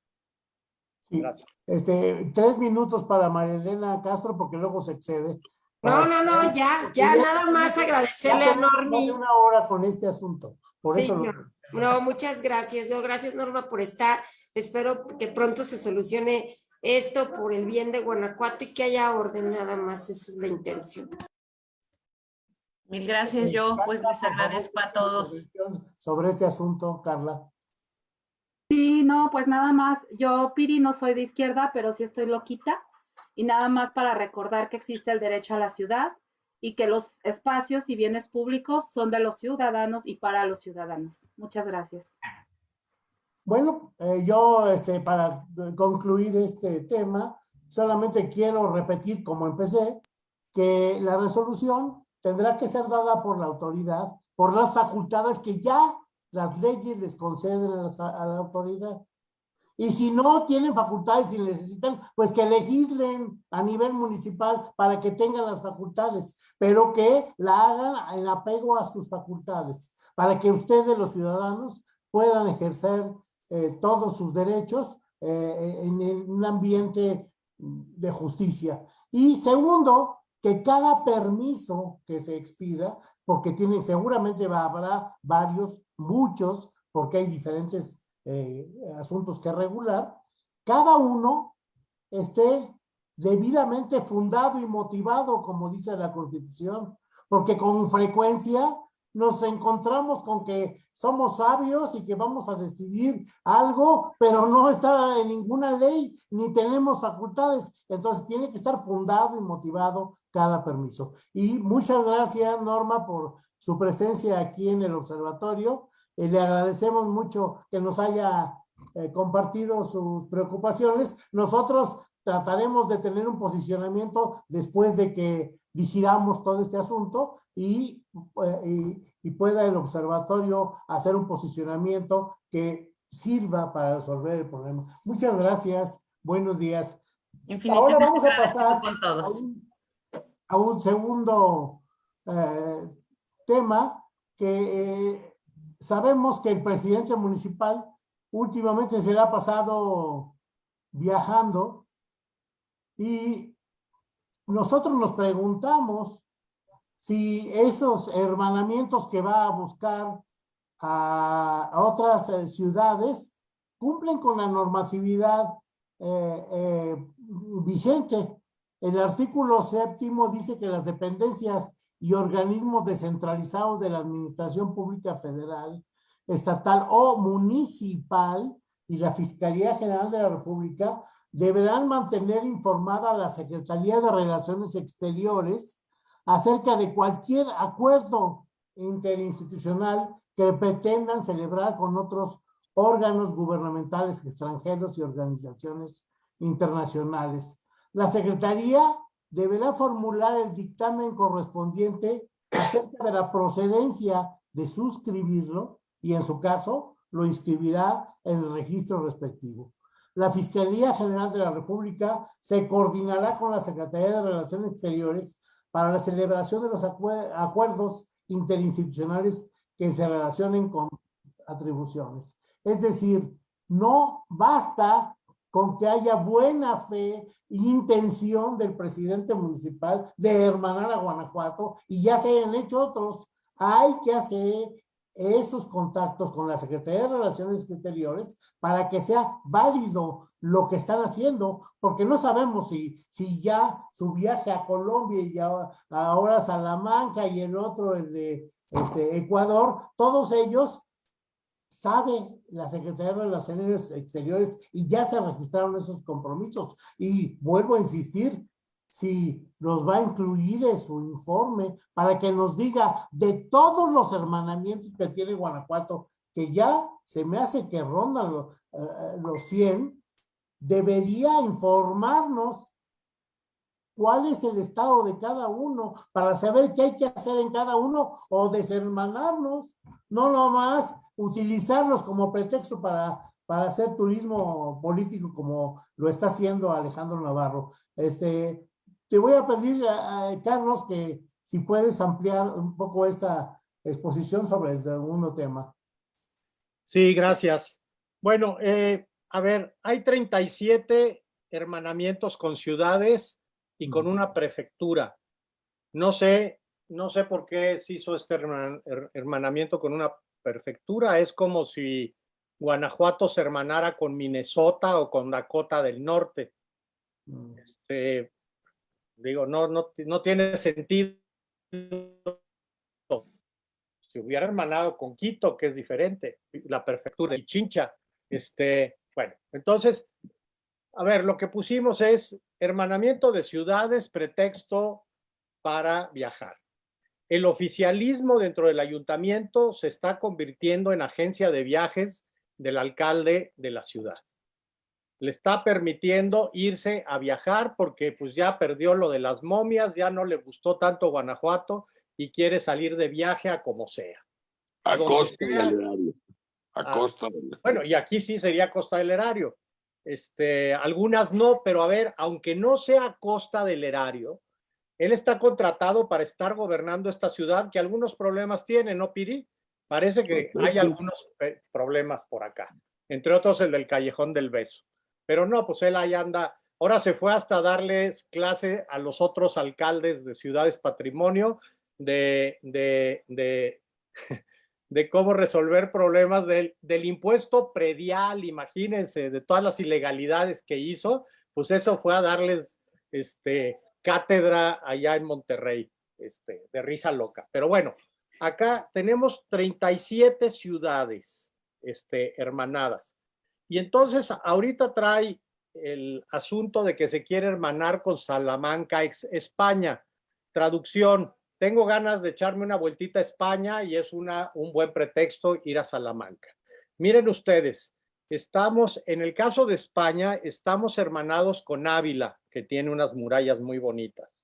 Sí. Gracias. Este, tres minutos para María Elena Castro, porque luego se excede. No, no, no, ya, ya, ya nada más agradecerle a Normi. una hora con este asunto. Por sí, eso no, lo... no, muchas gracias. No, gracias, Norma, por estar. Espero que pronto se solucione esto por el bien de Guanajuato y que haya orden nada más, esa es la intención. Mil gracias, yo pues les agradezco a todos. Sobre este asunto, Carla. Sí, no, pues nada más, yo Piri no soy de izquierda, pero sí estoy loquita y nada más para recordar que existe el derecho a la ciudad y que los espacios y bienes públicos son de los ciudadanos y para los ciudadanos. Muchas gracias. Bueno, eh, yo este, para concluir este tema, solamente quiero repetir como empecé, que la resolución tendrá que ser dada por la autoridad, por las facultades que ya las leyes les conceden a la, a la autoridad. Y si no tienen facultades y necesitan, pues que legislen a nivel municipal para que tengan las facultades, pero que la hagan en apego a sus facultades, para que ustedes, los ciudadanos, puedan ejercer eh, todos sus derechos eh, en, en un ambiente de justicia. Y segundo, que cada permiso que se expida, porque tiene, seguramente habrá varios, muchos, porque hay diferentes eh, asuntos que regular, cada uno esté debidamente fundado y motivado, como dice la Constitución, porque con frecuencia nos encontramos con que somos sabios y que vamos a decidir algo, pero no está en ninguna ley, ni tenemos facultades. Entonces tiene que estar fundado y motivado cada permiso. Y muchas gracias, Norma, por su presencia aquí en el observatorio. Eh, le agradecemos mucho que nos haya eh, compartido sus preocupaciones. Nosotros trataremos de tener un posicionamiento después de que vigilamos todo este asunto y, y, y, pueda el observatorio hacer un posicionamiento que sirva para resolver el problema. Muchas gracias, buenos días. Ahora vamos a pasar con todos. A, un, a, un, segundo eh, tema que eh, sabemos que el presidente municipal últimamente se le ha pasado viajando y nosotros nos preguntamos si esos hermanamientos que va a buscar a, otras eh, ciudades cumplen con la normatividad eh, eh, vigente. El artículo séptimo dice que las dependencias y organismos descentralizados de la Administración Pública Federal, Estatal o Municipal y la Fiscalía General de la República deberán mantener informada a la Secretaría de Relaciones Exteriores acerca de cualquier acuerdo interinstitucional que pretendan celebrar con otros órganos gubernamentales extranjeros y organizaciones internacionales. La Secretaría deberá formular el dictamen correspondiente acerca de la procedencia de suscribirlo y en su caso lo inscribirá en el registro respectivo. La Fiscalía General de la República se coordinará con la Secretaría de Relaciones Exteriores para la celebración de los acuerdos interinstitucionales que se relacionen con atribuciones. Es decir, no basta con que haya buena fe e intención del presidente municipal de hermanar a Guanajuato y ya se han hecho otros. Hay que hacer estos contactos con la Secretaría de Relaciones Exteriores para que sea válido lo que están haciendo, porque no sabemos si, si ya su viaje a Colombia y ahora, ahora Salamanca y el otro, el de este, Ecuador, todos ellos sabe la Secretaría de Relaciones Exteriores y ya se registraron esos compromisos. Y vuelvo a insistir, si nos va a incluir en su informe para que nos diga de todos los hermanamientos que tiene Guanajuato, que ya se me hace que rondan los, eh, los 100, debería informarnos cuál es el estado de cada uno para saber qué hay que hacer en cada uno o deshermanarnos, no nomás utilizarlos como pretexto para, para hacer turismo político como lo está haciendo Alejandro Navarro. Este, te voy a pedir, a, Carlos, que si puedes ampliar un poco esta exposición sobre el segundo tema. Sí, gracias. Bueno, eh, a ver, hay 37 hermanamientos con ciudades y con una prefectura. No sé, no sé por qué se hizo este hermanamiento con una prefectura. Es como si Guanajuato se hermanara con Minnesota o con Dakota del Norte. Mm. Este, digo, no, no, no tiene sentido. Si hubiera hermanado con Quito, que es diferente, la prefectura de Chincha, este, bueno, entonces, a ver, lo que pusimos es hermanamiento de ciudades, pretexto para viajar. El oficialismo dentro del ayuntamiento se está convirtiendo en agencia de viajes del alcalde de la ciudad. Le está permitiendo irse a viajar porque pues ya perdió lo de las momias, ya no le gustó tanto Guanajuato y quiere salir de viaje a como sea. A, costa del erario. A, ah, costa del Bueno, y aquí sí sería costa del erario. Este, algunas no, pero a ver, aunque no sea costa del erario, él está contratado para estar gobernando esta ciudad que algunos problemas tiene, ¿no, Piri? Parece que hay algunos problemas por acá, entre otros el del Callejón del Beso. Pero no, pues él ahí anda. Ahora se fue hasta darles clase a los otros alcaldes de ciudades patrimonio de, de, de, de cómo resolver problemas del, del impuesto predial, imagínense, de todas las ilegalidades que hizo, pues eso fue a darles este, cátedra allá en Monterrey, este, de risa loca. Pero bueno, acá tenemos 37 ciudades este, hermanadas. Y entonces ahorita trae el asunto de que se quiere hermanar con Salamanca, España. Traducción, tengo ganas de echarme una vueltita a España y es una, un buen pretexto ir a Salamanca. Miren ustedes, estamos, en el caso de España, estamos hermanados con Ávila, que tiene unas murallas muy bonitas,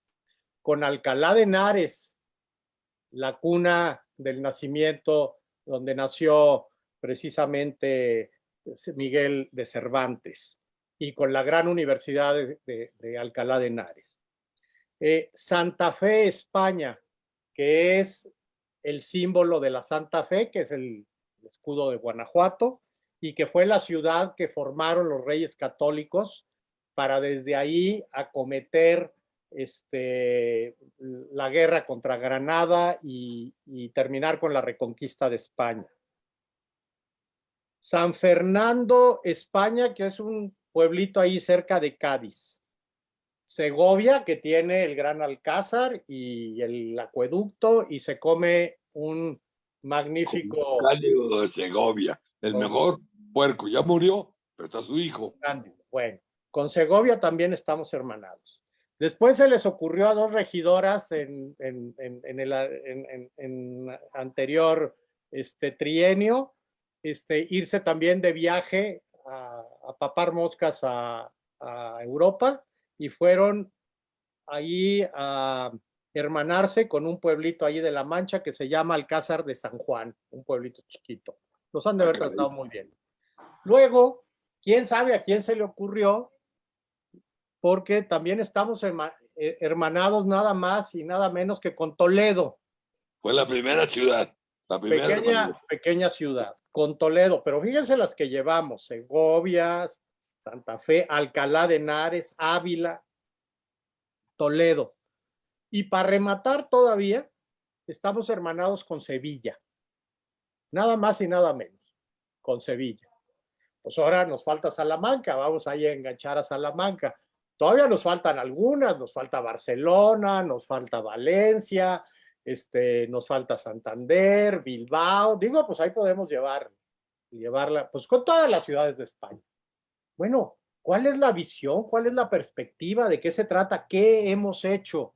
con Alcalá de Henares, la cuna del nacimiento donde nació precisamente Miguel de Cervantes, y con la gran universidad de, Alcalá de Henares. Eh, Santa Fe, España, que es el símbolo de la Santa Fe, que es el escudo de Guanajuato, y que fue la ciudad que formaron los reyes católicos para desde ahí acometer este, la guerra contra Granada y, y terminar con la reconquista de España. San Fernando, España, que es un pueblito ahí cerca de Cádiz. Segovia, que tiene el Gran Alcázar y el acueducto, y se come un magnífico... Cálido de Segovia, el mejor puerco. Ya murió, pero está su hijo. Bueno, con Segovia también estamos hermanados. Después se les ocurrió a dos regidoras en, en, en, el anterior este, trienio este, irse también de viaje a, a papar moscas a, a, Europa y fueron ahí a hermanarse con un pueblito allí de La Mancha que se llama Alcázar de San Juan, un pueblito chiquito. Los han de haber tratado muy bien. Luego, quién sabe a quién se le ocurrió, porque también estamos eh, hermanados nada más y nada menos que con Toledo. Fue la primera ciudad. La primera pequeña, pequeña ciudad, con Toledo, pero fíjense las que llevamos, Segovia, Santa Fe, Alcalá de Henares, Ávila, Toledo. Y para rematar todavía, estamos hermanados con Sevilla. Nada más y nada menos, con Sevilla. Pues ahora nos falta Salamanca, vamos ahí a enganchar a Salamanca. Todavía nos faltan algunas, nos falta Barcelona, nos falta Valencia, este, nos falta Santander, Bilbao, digo, pues ahí podemos llevar, llevarla, pues con todas las ciudades de España. Bueno, ¿cuál es la visión? ¿Cuál es la perspectiva? ¿De qué se trata? ¿Qué hemos hecho?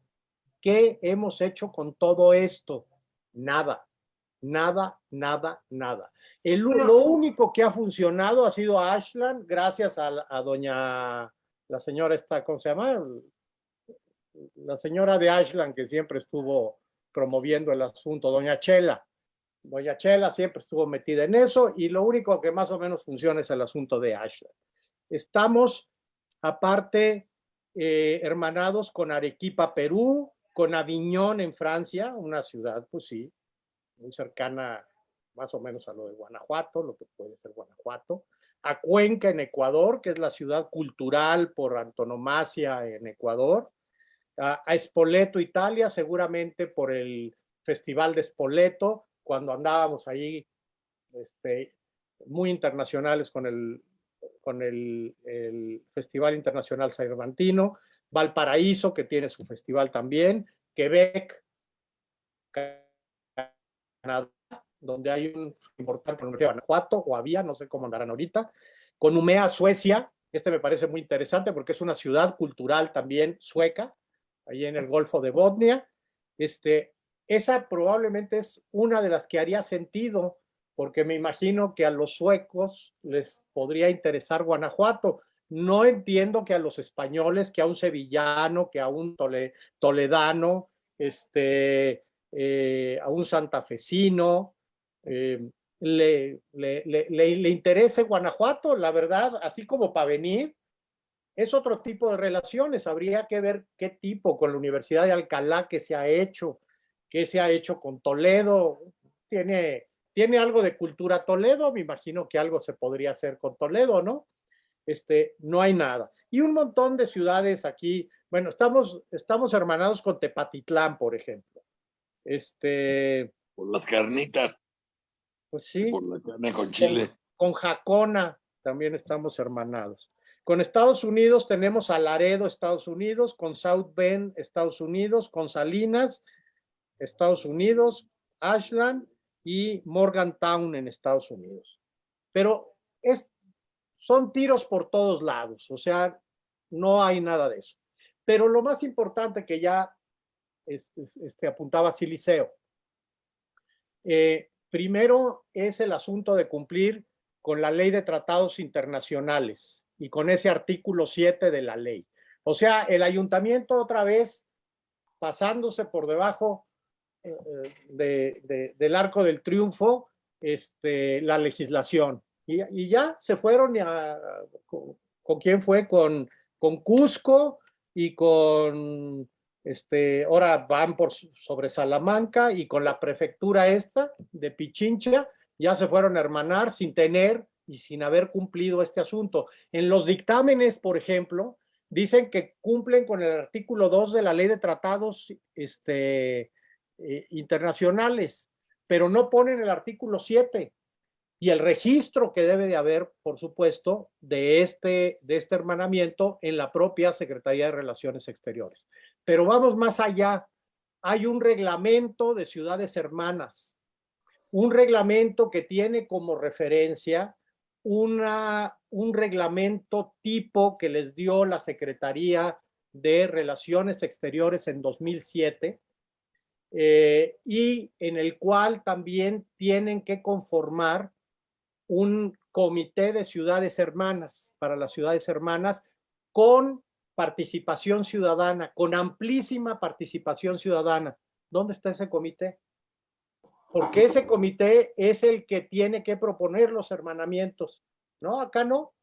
¿Qué hemos hecho con todo esto? Nada, nada, nada, nada. El, lo único que ha funcionado ha sido Ashland, gracias a, a doña, la señora esta, ¿cómo se llama? La señora de Ashland que siempre estuvo promoviendo el asunto, doña Chela. Doña Chela siempre estuvo metida en eso y lo único que más o menos funciona es el asunto de Ashland. Estamos, aparte, eh, hermanados con Arequipa, Perú, con Aviñón en Francia, una ciudad, pues sí, muy cercana más o menos a lo de Guanajuato, lo que puede ser Guanajuato, a Cuenca en Ecuador, que es la ciudad cultural por antonomasia en Ecuador, a, Spoleto, Italia, seguramente por el Festival de Spoleto, cuando andábamos ahí este, muy internacionales con el, con el, Festival Internacional Cervantino, Valparaíso, que tiene su festival también, Quebec, Canadá, donde hay un importante Universidad Guanajuato, o había, no sé cómo andarán ahorita, con Umea, Suecia, este me parece muy interesante porque es una ciudad cultural también sueca, ahí en el Golfo de Botnia. Este, esa probablemente es una de las que haría sentido, porque me imagino que a los suecos les podría interesar Guanajuato. No entiendo que a los españoles, que a un sevillano, que a un toledano, este, eh, a un santafesino, eh, le, le, le, le, interese Guanajuato, la verdad, así como para venir, es otro tipo de relaciones. Habría que ver qué tipo con la Universidad de Alcalá que se ha hecho, qué se ha hecho con Toledo. Tiene, tiene algo de cultura Toledo, me imagino que algo se podría hacer con Toledo, ¿no? Este, no hay nada. Y un montón de ciudades aquí, bueno, estamos, estamos hermanados con Tepatitlán, por ejemplo. Este. Por las carnitas. Pues sí. Por la carne con chile. con Jacona también estamos hermanados. Con Estados Unidos tenemos a Laredo, Estados Unidos, con South Bend, Estados Unidos, con Salinas, Estados Unidos, Ashland y Morgantown en Estados Unidos. Pero es, son tiros por todos lados, o sea, no hay nada de eso. Pero lo más importante que ya este, este apuntaba Siliceo, eh, primero es el asunto de cumplir con la ley de tratados internacionales y con ese artículo 7 de la ley. O sea, el ayuntamiento otra vez pasándose por debajo eh, de, del arco del triunfo este, la legislación. Y, ya se fueron a, con, quién fue, con, con Cusco y con, este, ahora van por sobre Salamanca y con la prefectura esta de Pichincha, ya se fueron a hermanar sin tener y sin haber cumplido este asunto. En los dictámenes, por ejemplo, dicen que cumplen con el artículo 2 de la ley de tratados este, eh, internacionales, pero no ponen el artículo 7 y el registro que debe de haber, por supuesto, de este, de este hermanamiento en la propia Secretaría de Relaciones Exteriores. Pero vamos más allá. Hay un reglamento de ciudades hermanas, un reglamento que tiene como referencia una, un reglamento tipo que les dio la Secretaría de Relaciones Exteriores en 2007 eh, y en el cual también tienen que conformar un comité de ciudades hermanas para las ciudades hermanas con participación ciudadana, con amplísima participación ciudadana. ¿Dónde está ese comité? Porque ese comité es el que tiene que proponer los hermanamientos. No, acá no,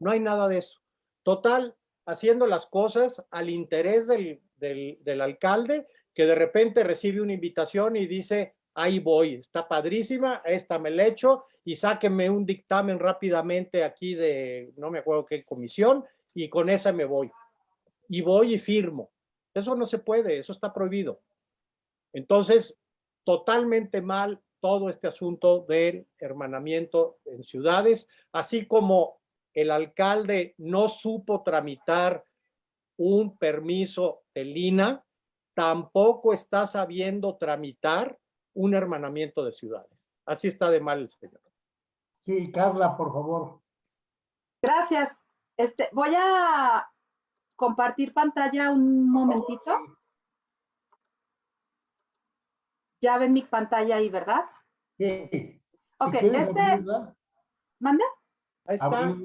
no hay nada de eso. Total, haciendo las cosas al interés del, del, del alcalde, que de repente recibe una invitación y dice, ahí voy, está padrísima, esta me la echo y sáquenme un dictamen rápidamente aquí de, no me acuerdo qué comisión, y con esa me voy. Y voy y firmo. Eso no se puede, eso está prohibido. Entonces, totalmente mal todo este asunto del hermanamiento en ciudades, así como el alcalde no supo tramitar un permiso de Lina, tampoco está sabiendo tramitar un hermanamiento de ciudades. Así está de mal el señor. Sí, Carla, por favor. Gracias. Este, voy a compartir pantalla un momentito. Ya ven mi pantalla ahí, ¿verdad? Sí. Ok, este... ¿Manda? Ahí está.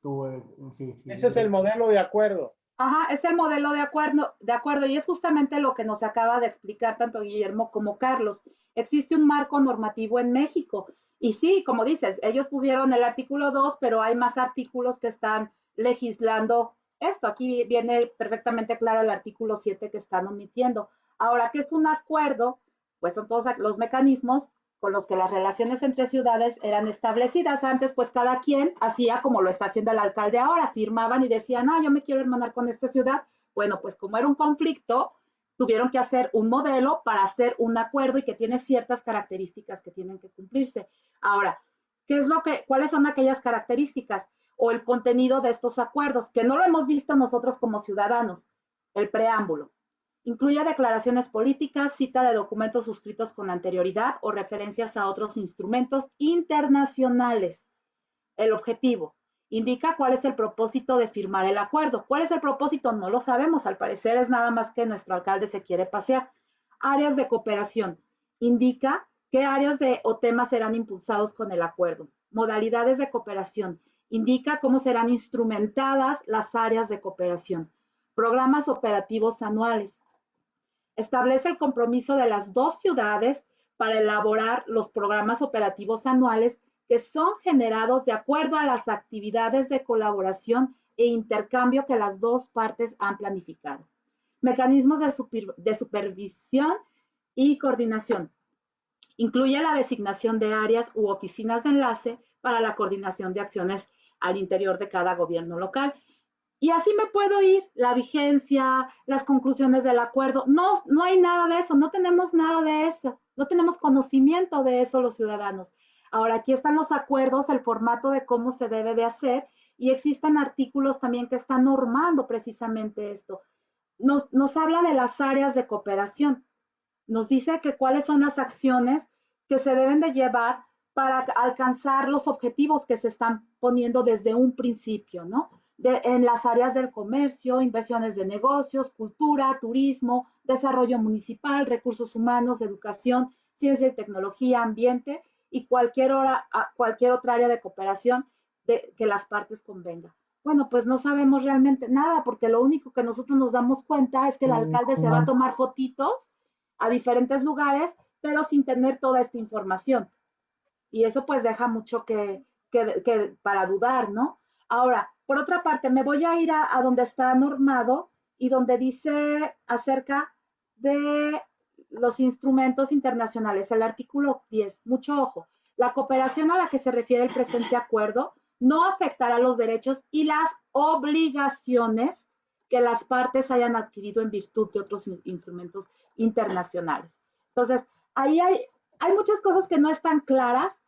Tu, eh, sí, sí, Ese es el modelo de acuerdo. Ajá, es el modelo de acuerdo, de acuerdo, y es justamente lo que nos acaba de explicar tanto Guillermo como Carlos. Existe un marco normativo en México. Y sí, como dices, ellos pusieron el artículo 2, pero hay más artículos que están legislando esto. Aquí viene perfectamente claro el artículo 7 que están omitiendo. Ahora, ¿qué es un acuerdo? Pues son todos los mecanismos con los que las relaciones entre ciudades eran establecidas. Antes, pues cada quien hacía como lo está haciendo el alcalde ahora, firmaban y decían, ah, yo me quiero hermanar con esta ciudad. Bueno, pues como era un conflicto, tuvieron que hacer un modelo para hacer un acuerdo y que tiene ciertas características que tienen que cumplirse. Ahora, ¿qué es lo que, cuáles son aquellas características o el contenido de estos acuerdos? Que no lo hemos visto nosotros como ciudadanos. El preámbulo. Incluye declaraciones políticas, cita de documentos suscritos con anterioridad o referencias a otros instrumentos internacionales. El objetivo. Indica cuál es el propósito de firmar el acuerdo. ¿Cuál es el propósito? No lo sabemos. Al parecer es nada más que nuestro alcalde se quiere pasear. Áreas de cooperación. Indica qué áreas de, o temas serán impulsados con el acuerdo. Modalidades de cooperación. Indica cómo serán instrumentadas las áreas de cooperación. Programas operativos anuales establece el compromiso de las dos ciudades para elaborar los programas operativos anuales que son generados de acuerdo a las actividades de colaboración e intercambio que las dos partes han planificado. Mecanismos de, supervisión y coordinación. Incluye la designación de áreas u oficinas de enlace para la coordinación de acciones al interior de cada gobierno local y así me puedo ir, la vigencia, las conclusiones del acuerdo. No, no hay nada de eso, no tenemos nada de eso, no tenemos conocimiento de eso los ciudadanos. Ahora, aquí están los acuerdos, el formato de cómo se debe de hacer y existen artículos también que están normando precisamente esto. Nos, nos habla de las áreas de cooperación. Nos dice que cuáles son las acciones que se deben de llevar para alcanzar los objetivos que se están poniendo desde un principio, ¿no? En las áreas del comercio, inversiones de negocios, cultura, turismo, desarrollo municipal, recursos humanos, educación, ciencia y tecnología, ambiente y cualquier, hora, cualquier otra área de cooperación de, que las partes convengan. Bueno, pues no sabemos realmente nada porque lo único que nosotros nos damos cuenta es que el alcalde se va a tomar fotitos a diferentes lugares, pero sin tener toda esta información. Y eso pues deja mucho que, que, que para dudar, ¿no? Ahora, por otra parte, me voy a ir a, donde está normado y donde dice acerca de los instrumentos internacionales, el artículo 10. Mucho ojo. La cooperación a la que se refiere el presente acuerdo no afectará los derechos y las obligaciones que las partes hayan adquirido en virtud de otros instrumentos internacionales. Entonces, ahí hay, hay muchas cosas que no están claras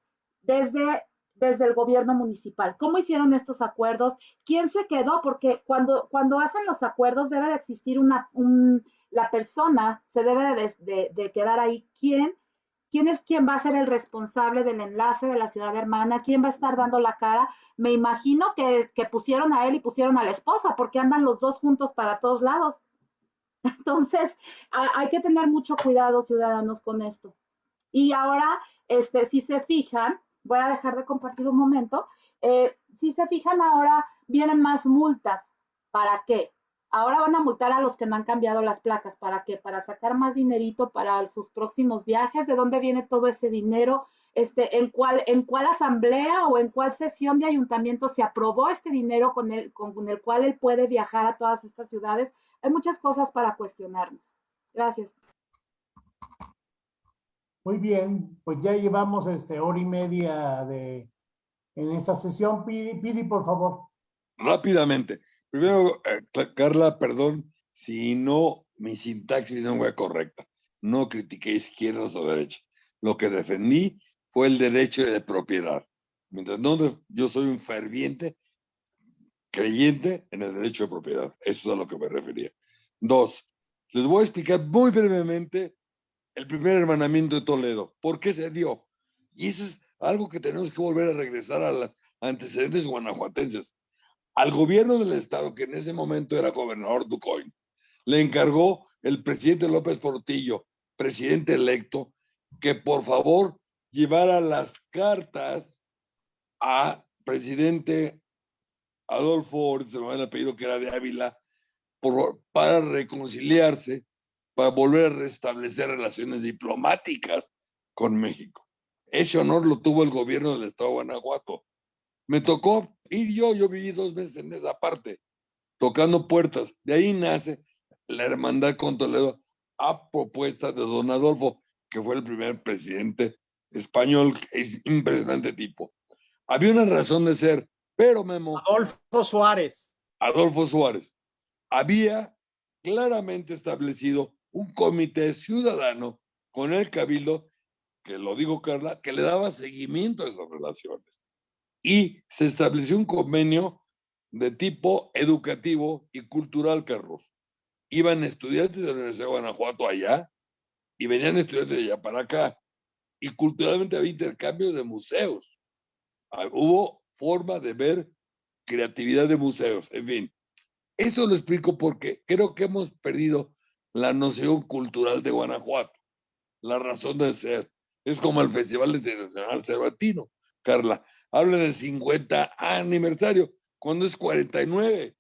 desde, desde el gobierno municipal. ¿Cómo hicieron estos acuerdos? ¿Quién se quedó? Porque cuando, cuando hacen los acuerdos debe de existir una, un, la persona, se debe de, de, quedar ahí. ¿Quién ¿Quién es quien va a ser el responsable del enlace de la ciudad hermana? ¿Quién va a estar dando la cara? Me imagino que, pusieron a él y pusieron a la esposa, porque andan los dos juntos para todos lados. Entonces, hay que tener mucho cuidado, ciudadanos, con esto. Y ahora, este, si se fijan, voy a dejar de compartir un momento, eh, si se fijan ahora, vienen más multas. ¿Para qué? Ahora van a multar a los que no han cambiado las placas. ¿Para qué? Para sacar más dinerito para sus próximos viajes. ¿De dónde viene todo ese dinero? Este, en, cuál, ¿En cuál asamblea o en cuál sesión de ayuntamiento se aprobó este dinero con el, con el cual él puede viajar a todas estas ciudades? Hay muchas cosas para cuestionarnos. Gracias. Muy bien, pues ya llevamos este hora y media de en esta sesión. Pidi, Pidi por favor. Rápidamente. Primero, eh, Carla, perdón si no, mi sintaxis no fue correcta. No critiqué izquierdas o derechas. Lo que defendí fue el derecho de propiedad. Mientras no, yo soy un ferviente creyente en el derecho de propiedad. Eso es a lo que me refería. Dos, les voy a explicar muy brevemente el primer hermanamiento de Toledo. ¿Por qué se dio? Y eso es algo que tenemos que volver a regresar a los antecedentes guanajuatenses al gobierno del estado, que en ese momento era gobernador Ducoin, le encargó el presidente López Portillo, presidente electo, que por favor llevara las cartas a presidente Adolfo, se me había pedido que era de Ávila, para reconciliarse, para volver a restablecer relaciones diplomáticas con México. Ese honor lo tuvo el gobierno del estado de Guanajuato. Me tocó ir yo, yo viví dos meses en esa parte, tocando puertas. De ahí nace la hermandad con Toledo a propuesta de don Adolfo, que fue el primer presidente español, es impresionante tipo. Había una razón de ser, pero Memo. Adolfo Suárez. Adolfo Suárez. Había claramente establecido un comité ciudadano con el cabildo, que lo digo Carla, que le daba seguimiento a esas relaciones y se estableció un convenio de tipo educativo y cultural, Carlos. Iban estudiantes de la Universidad de Guanajuato allá y venían estudiantes de allá para acá. Y culturalmente había intercambio de museos. Ah, hubo forma de ver creatividad de museos, en fin. Esto lo explico porque creo que hemos perdido la noción cultural de Guanajuato, la razón de ser. Es como el Festival Internacional Cervantino, Carla habla del 50 aniversario, cuando es 49.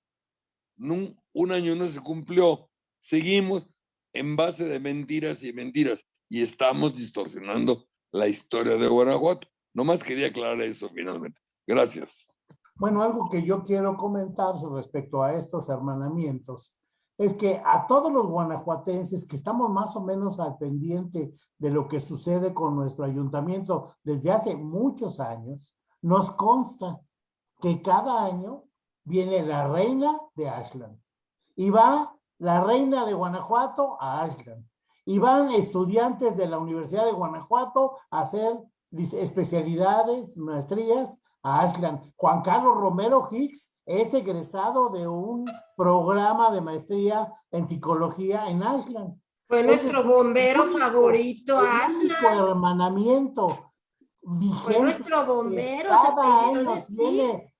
Un, año no se cumplió. Seguimos en base de mentiras y mentiras y estamos distorsionando la historia de Guanajuato. Nomás quería aclarar eso finalmente. Gracias. Bueno, algo que yo quiero comentar respecto a estos hermanamientos es que a todos los guanajuatenses que estamos más o menos al pendiente de lo que sucede con nuestro ayuntamiento desde hace muchos años, nos consta que cada año viene la reina de Ashland y va la reina de Guanajuato a Ashland y van estudiantes de la Universidad de Guanajuato a hacer especialidades, maestrías a Ashland. Juan Carlos Romero Hicks es egresado de un programa de maestría en psicología en Ashland. Fue nuestro bombero favorito, Ashland. hermanamiento vigente. nuestro bombero. Año tiene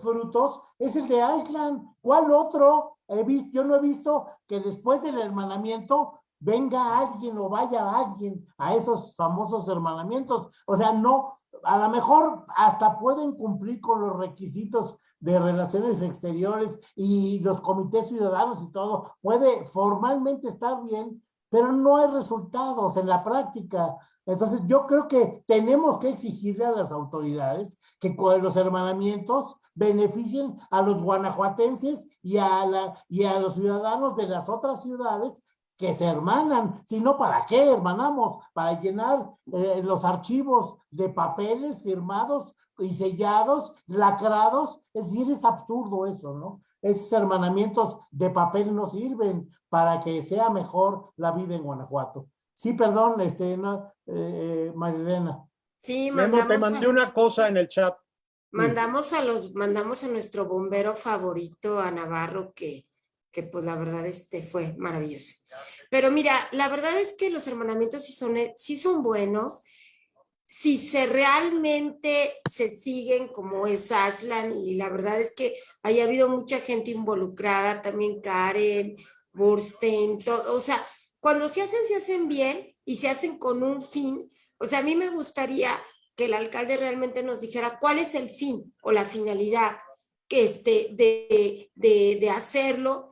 frutos. Es el de Ashland. ¿Cuál otro? He visto, yo no he visto que después del hermanamiento venga alguien o vaya alguien a esos famosos hermanamientos. O sea, no, a lo mejor hasta pueden cumplir con los requisitos de relaciones exteriores y los comités ciudadanos y todo. Puede formalmente estar bien, pero no hay resultados en la práctica. Entonces yo creo que tenemos que exigirle a las autoridades que los hermanamientos beneficien a los guanajuatenses y a los ciudadanos de las otras ciudades que se hermanan, si no, ¿para qué hermanamos? Para llenar eh, los archivos de papeles firmados y sellados, lacrados, es decir, es absurdo eso, ¿no? Esos hermanamientos de papel no sirven para que sea mejor la vida en Guanajuato. Sí, perdón, este, no, eh, Marilena. Sí, mandamos te mandé a- una cosa en el chat. Mandamos a los, mandamos a nuestro bombero favorito, a Navarro, que, que pues la verdad este fue maravilloso. Pero mira, la verdad es que los hermanamientos sí son, eh, sí son buenos, si se realmente se siguen como es Ashland, y la verdad es que haya habido mucha gente involucrada, también Karen, Burstein, todo, o sea, cuando se hacen, se hacen bien y se hacen con un fin. O sea, a mí me gustaría que el alcalde realmente nos dijera cuál es el fin o la finalidad que este, de, de, de hacerlo.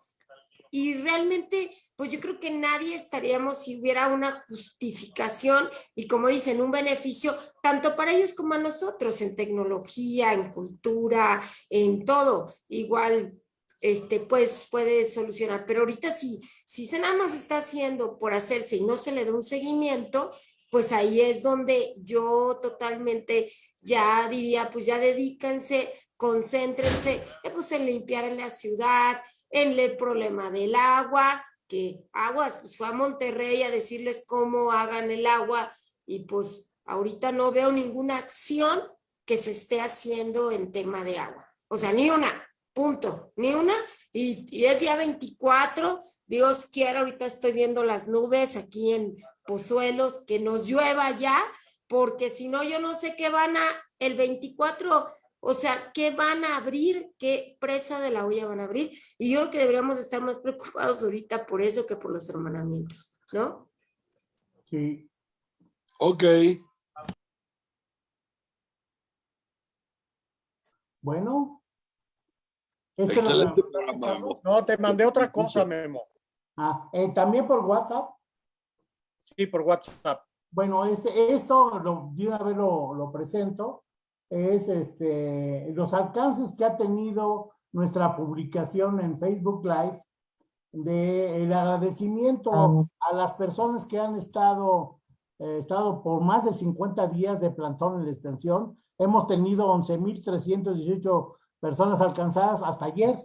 Y realmente, pues yo creo que nadie estaríamos si hubiera una justificación y como dicen, un beneficio tanto para ellos como a nosotros en tecnología, en cultura, en todo. Igual, este, pues puede solucionar. Pero ahorita sí, si se nada más está haciendo por hacerse y no se le da un seguimiento, pues ahí es donde yo totalmente ya diría, pues ya dedíquense, concéntrense, pues en limpiar la ciudad, en el problema del agua, que aguas, pues fue a Monterrey a decirles cómo hagan el agua y pues ahorita no veo ninguna acción que se esté haciendo en tema de agua. O sea, ni una, punto, ni una. Y, y es día 24, Dios quiera, ahorita estoy viendo las nubes aquí en Pozuelos, que nos llueva ya, porque si no, yo no sé qué van a, el 24, o sea, qué van a abrir, qué presa de la olla van a abrir. Y yo creo que deberíamos estar más preocupados ahorita por eso que por los hermanamientos, ¿no? Sí. Ok, Bueno. ¿Esta es la Excelente pregunta, programa, Carlos? No, te mandé otra cosa, Memo. Ah, eh, también por WhatsApp. Sí, por WhatsApp. Bueno, este, esto lo, de una vez lo, lo presento, es este, los alcances que ha tenido nuestra publicación en Facebook Live de el agradecimiento a las personas que han estado, eh, estado por más de 50 días de plantón en la extensión. Hemos tenido 11.318 personas alcanzadas hasta ayer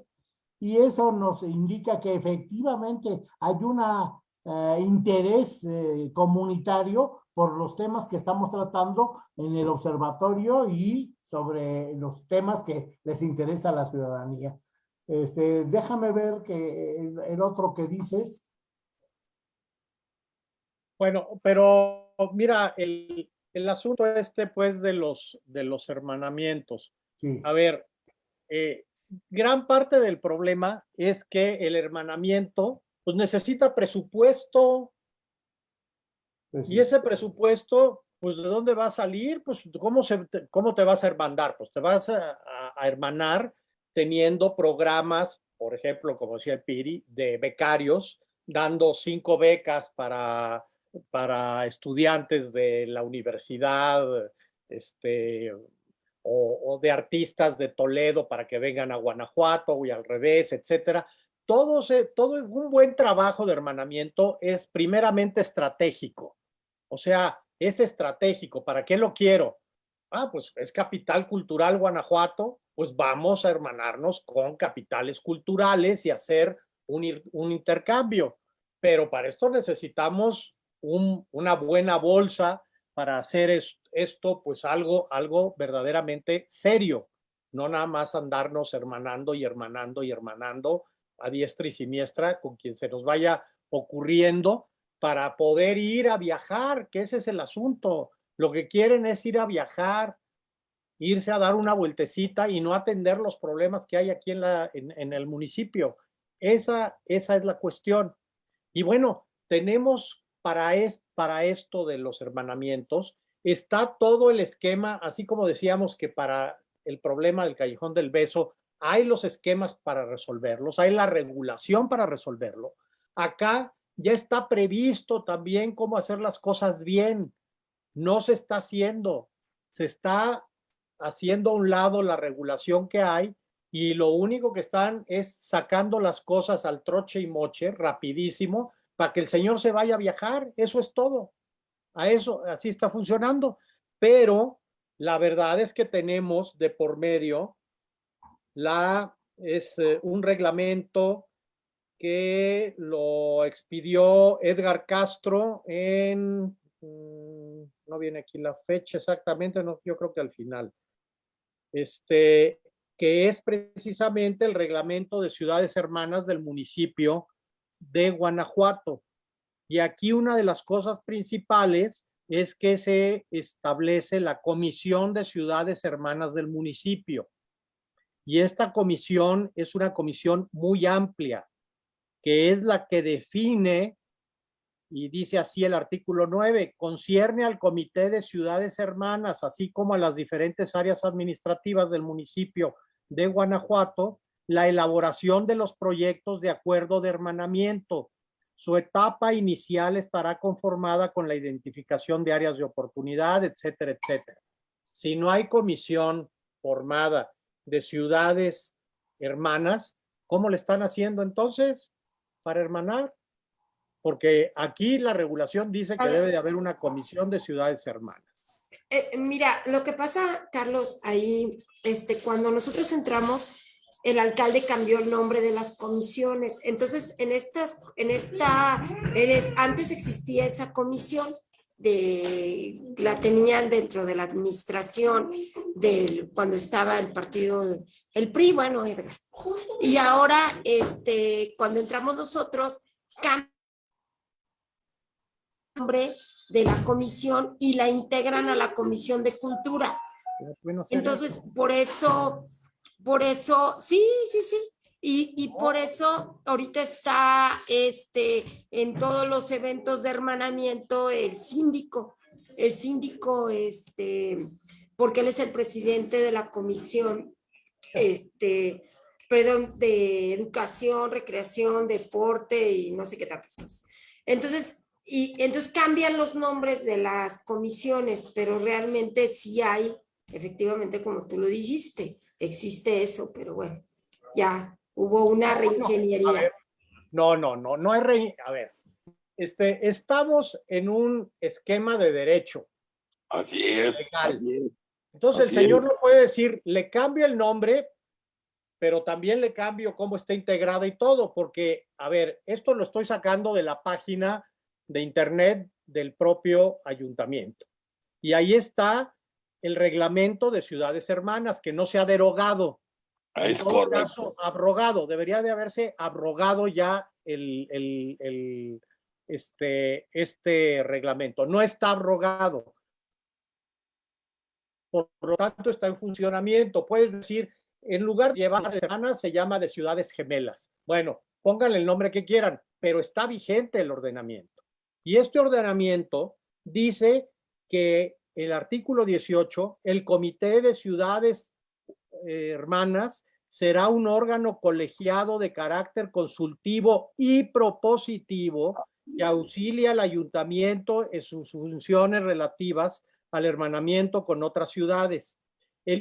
y eso nos indica que efectivamente hay una eh, interés eh, comunitario por los temas que estamos tratando en el observatorio y sobre los temas que les interesa a la ciudadanía. Este, déjame ver que el, el otro que dices. Bueno, pero mira, el, el asunto este, pues, de los, de los hermanamientos. Sí, A ver, eh, gran parte del problema es que el hermanamiento, pues, necesita presupuesto pues y ese presupuesto, pues, ¿de dónde va a salir? Pues, ¿cómo, se, te- cómo te vas a hermandar? Pues te vas a hermanar teniendo programas, por ejemplo, como decía el Piri, de becarios, dando cinco becas para, para estudiantes de la universidad, este, o, o de artistas de Toledo para que vengan a Guanajuato y al revés, etcétera. Todo, se, todo un buen trabajo de hermanamiento es primeramente estratégico. O sea, es estratégico. ¿Para qué lo quiero? Ah, pues es capital cultural Guanajuato, pues vamos a hermanarnos con capitales culturales y hacer un, intercambio. Pero para esto necesitamos un- una buena bolsa para hacer es- esto, pues algo, algo verdaderamente serio. No nada más andarnos hermanando y hermanando y hermanando a diestra y siniestra con quien se nos vaya ocurriendo para poder ir a viajar, que ese es el asunto. Lo que quieren es ir a viajar, irse a dar una vueltecita y no atender los problemas que hay aquí en, la, en, el municipio. Esa, esa es la cuestión. Y bueno, tenemos para, es, para esto de los hermanamientos, está todo el esquema, así como decíamos que para el problema del callejón del beso, hay los esquemas para resolverlos, hay la regulación para resolverlo. Acá ya está previsto también cómo hacer las cosas bien. No se está haciendo, se está haciendo a un lado la regulación que hay y lo único que están es sacando las cosas al troche y moche rapidísimo para que el señor se vaya a viajar, eso es todo. A eso, así está funcionando. Pero la verdad es que tenemos de por medio la, es eh, un reglamento que lo expidió Edgar Castro en, mm, no viene aquí la fecha exactamente, no, yo creo que al final, este, que es precisamente el reglamento de ciudades hermanas del municipio de Guanajuato. Y aquí una de las cosas principales es que se establece la Comisión de Ciudades Hermanas del municipio. Y esta comisión es una comisión muy amplia, que es la que define, y dice así el artículo 9, concierne al Comité de Ciudades Hermanas, así como a las diferentes áreas administrativas del municipio de Guanajuato, la elaboración de los proyectos de acuerdo de hermanamiento. Su etapa inicial estará conformada con la identificación de áreas de oportunidad, etcétera, etcétera. Si no hay comisión formada de ciudades hermanas, ¿cómo le están haciendo entonces para hermanar? Porque aquí la regulación dice que debe de haber una comisión de ciudades hermanas. Eh, mira, lo que pasa, Carlos, ahí, este, cuando nosotros entramos, el alcalde cambió el nombre de las comisiones. Entonces, en estas, en esta, antes existía esa comisión de, la tenían dentro de la administración del, cuando estaba el partido, el PRI, bueno, Edgar. Y ahora, este, cuando entramos nosotros, cambia el nombre de la comisión y la integran a la comisión de cultura. Entonces, por eso por eso, sí, sí, sí. Y, por eso ahorita está este, en todos los eventos de hermanamiento el síndico, el síndico, este, porque él es el presidente de la comisión, este, perdón, de educación, recreación, deporte y no sé qué tantas cosas. Entonces, y entonces cambian los nombres de las comisiones, pero realmente sí hay, efectivamente, como tú lo dijiste, existe eso, pero bueno, ya hubo una reingeniería. No, no, no, no hay re... A ver, este, estamos en un esquema de derecho. Así es. Entonces el señor no puede decir, le cambio el nombre, pero también le cambio cómo está integrada y todo, porque, a ver, esto lo estoy sacando de la página de internet del propio ayuntamiento. Y ahí está el reglamento de ciudades hermanas, que no se ha derogado. Es correcto. abrogado, debería de haberse abrogado ya el, el, este, este reglamento. No está abrogado. Por lo tanto, está en funcionamiento. Puedes decir, en lugar de llevar semanas, se llama de ciudades gemelas. Bueno, pónganle el nombre que quieran, pero está vigente el ordenamiento. Y este ordenamiento dice que el artículo 18, el Comité de Ciudades eh, Hermanas será un órgano colegiado de carácter consultivo y propositivo que auxilia al ayuntamiento en sus funciones relativas al hermanamiento con otras ciudades.